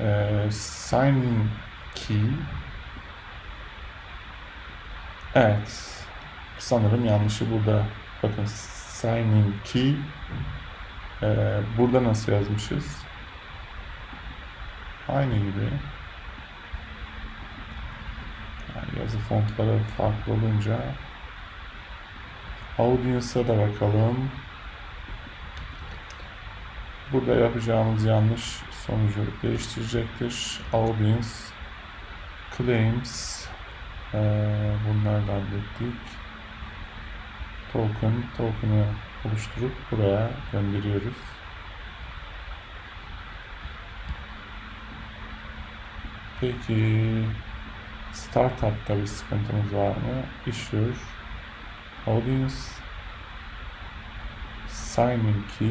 S1: ee, signing key Evet. Sanırım yanlışı burada. Bakın signing key ee, burada nasıl yazmışız? Aynı gibi. Yani yazı fontları farklı olunca Audience'a da bakalım. Burada yapacağımız yanlış sonucu değiştirecektir. Audience Claims ee, bunları da hallettik. Token, token'ı oluşturup buraya gönderiyoruz. Peki Startup'ta bir sıkıntımız var mı? Issue, Audience, Signing Key,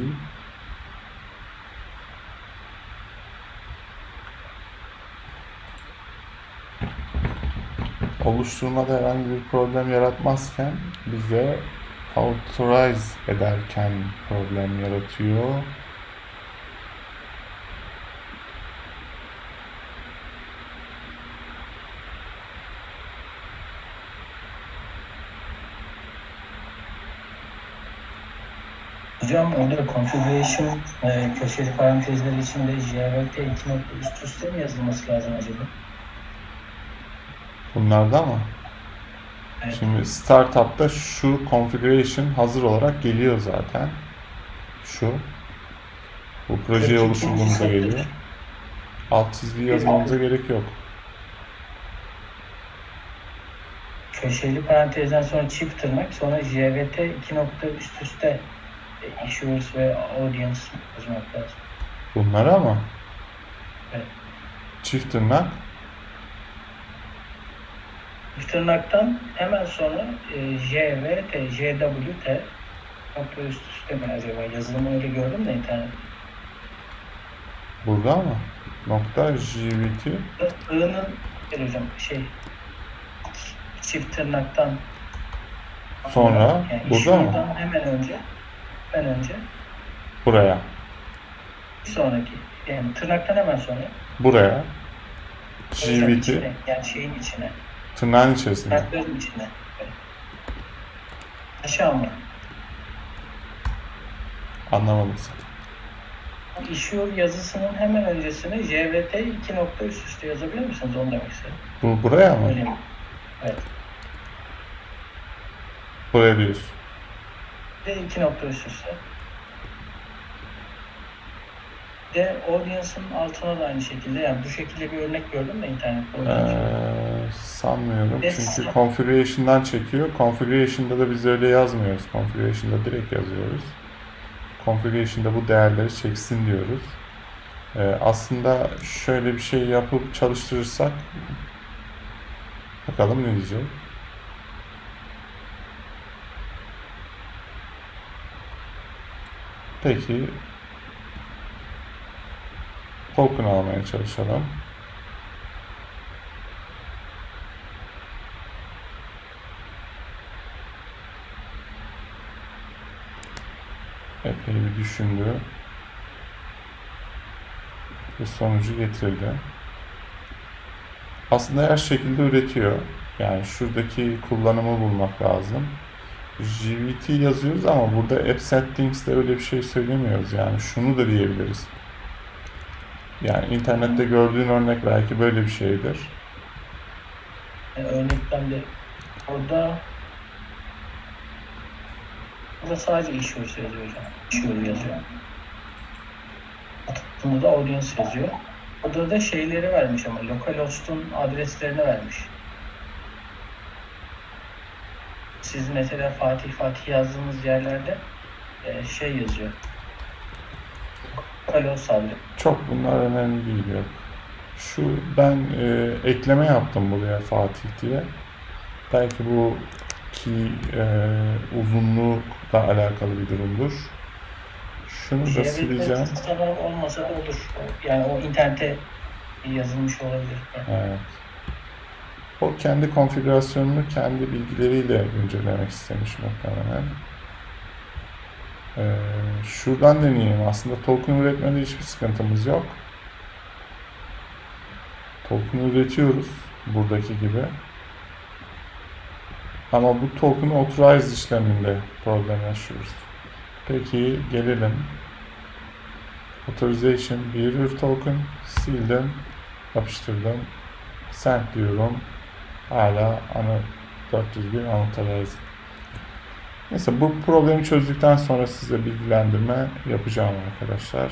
S1: oluşturmada herhangi bir problem yaratmazken bize authorize ederken problem yaratıyor.
S2: Hocam orada configuration e, köşeli parantezler içinde JVT 2 nokta üst üste mi yazılması lazım acaba?
S1: Bunlarda mı?
S2: Evet.
S1: Şimdi startup'ta şu configuration hazır olarak geliyor zaten. Şu. Bu projeye
S2: ikincisi-
S1: geliyor. Alt çizgi yazmamıza gerek yok.
S2: Köşeli parantezden sonra çift tırnak sonra JVT 2 nokta üst üste issuers ve audience yazmak lazım.
S1: Bunlara mı?
S2: Evet.
S1: Çift tırnak.
S2: Çift tırnaktan hemen sonra e, JVT, JWT nokta üst üste mi acaba? Yazılımı öyle gördüm de internet.
S1: Burada mı? Nokta JVT.
S2: I'nın hocam şey çift tırnaktan
S1: Sonra
S2: yani
S1: burada mı?
S2: hemen önce hemen önce
S1: Buraya.
S2: bir sonraki yani tırnaktan hemen sonra
S1: Buraya. JVT.
S2: içine, yani şeyin içine
S1: Tırnağın içerisinde.
S2: tırnakların içine evet. aşağı mı?
S1: Anlamadım sen.
S2: Issue yazısının hemen öncesine JVT 2 nokta üst üste yazabilir misiniz? Onu demek istedim.
S1: Bu buraya mı?
S2: Öyle mi? Evet.
S1: Buraya diyorsun.
S2: Ve 2 nokta üst üste. De audience'ın altına da aynı şekilde yani bu şekilde bir örnek gördüm de internette.
S1: Ee, sanmıyorum.
S2: Yes.
S1: Çünkü configuration'dan çekiyor. Configuration'da da biz öyle yazmıyoruz. Configuration'da direkt yazıyoruz. Configuration'da bu değerleri çeksin diyoruz. Ee, aslında şöyle bir şey yapıp çalıştırırsak bakalım ne diyecek. Peki token almaya çalışalım. Epey bir düşündü. Ve sonucu getirdi. Aslında her şekilde üretiyor. Yani şuradaki kullanımı bulmak lazım. JVT yazıyoruz ama burada app settings'te öyle bir şey söylemiyoruz. Yani şunu da diyebiliriz. Yani internette gördüğün örnek belki böyle bir şeydir.
S2: Yani örnekten de orada burada sadece issuers yazıyor hocam. Issuer yazıyor. Altında da audience yazıyor. Orada da şeyleri vermiş ama localhost'un adreslerini vermiş. Siz mesela Fatih Fatih yazdığınız yerlerde e, şey yazıyor. Localhost adresi.
S1: Çok bunlar önemli değil yok. Şu ben e, ekleme yaptım buraya Fatih diye. Belki bu ki e, uzunlukla alakalı bir durumdur. Şunu da
S2: JVT
S1: sileceğim.
S2: olmasa da olur. Yani o internete yazılmış olabilir.
S1: Evet. O kendi konfigürasyonunu kendi bilgileriyle güncellemek istemiş muhtemelen. Ee, şuradan deneyeyim. Aslında token üretmede hiçbir sıkıntımız yok. Token üretiyoruz. Buradaki gibi. Ama bu token authorize işleminde problem yaşıyoruz. Peki gelelim. Authorization behavior token sildim. Yapıştırdım. Send diyorum. Hala ana 401 unauthorized. Neyse bu problemi çözdükten sonra size bilgilendirme yapacağım arkadaşlar.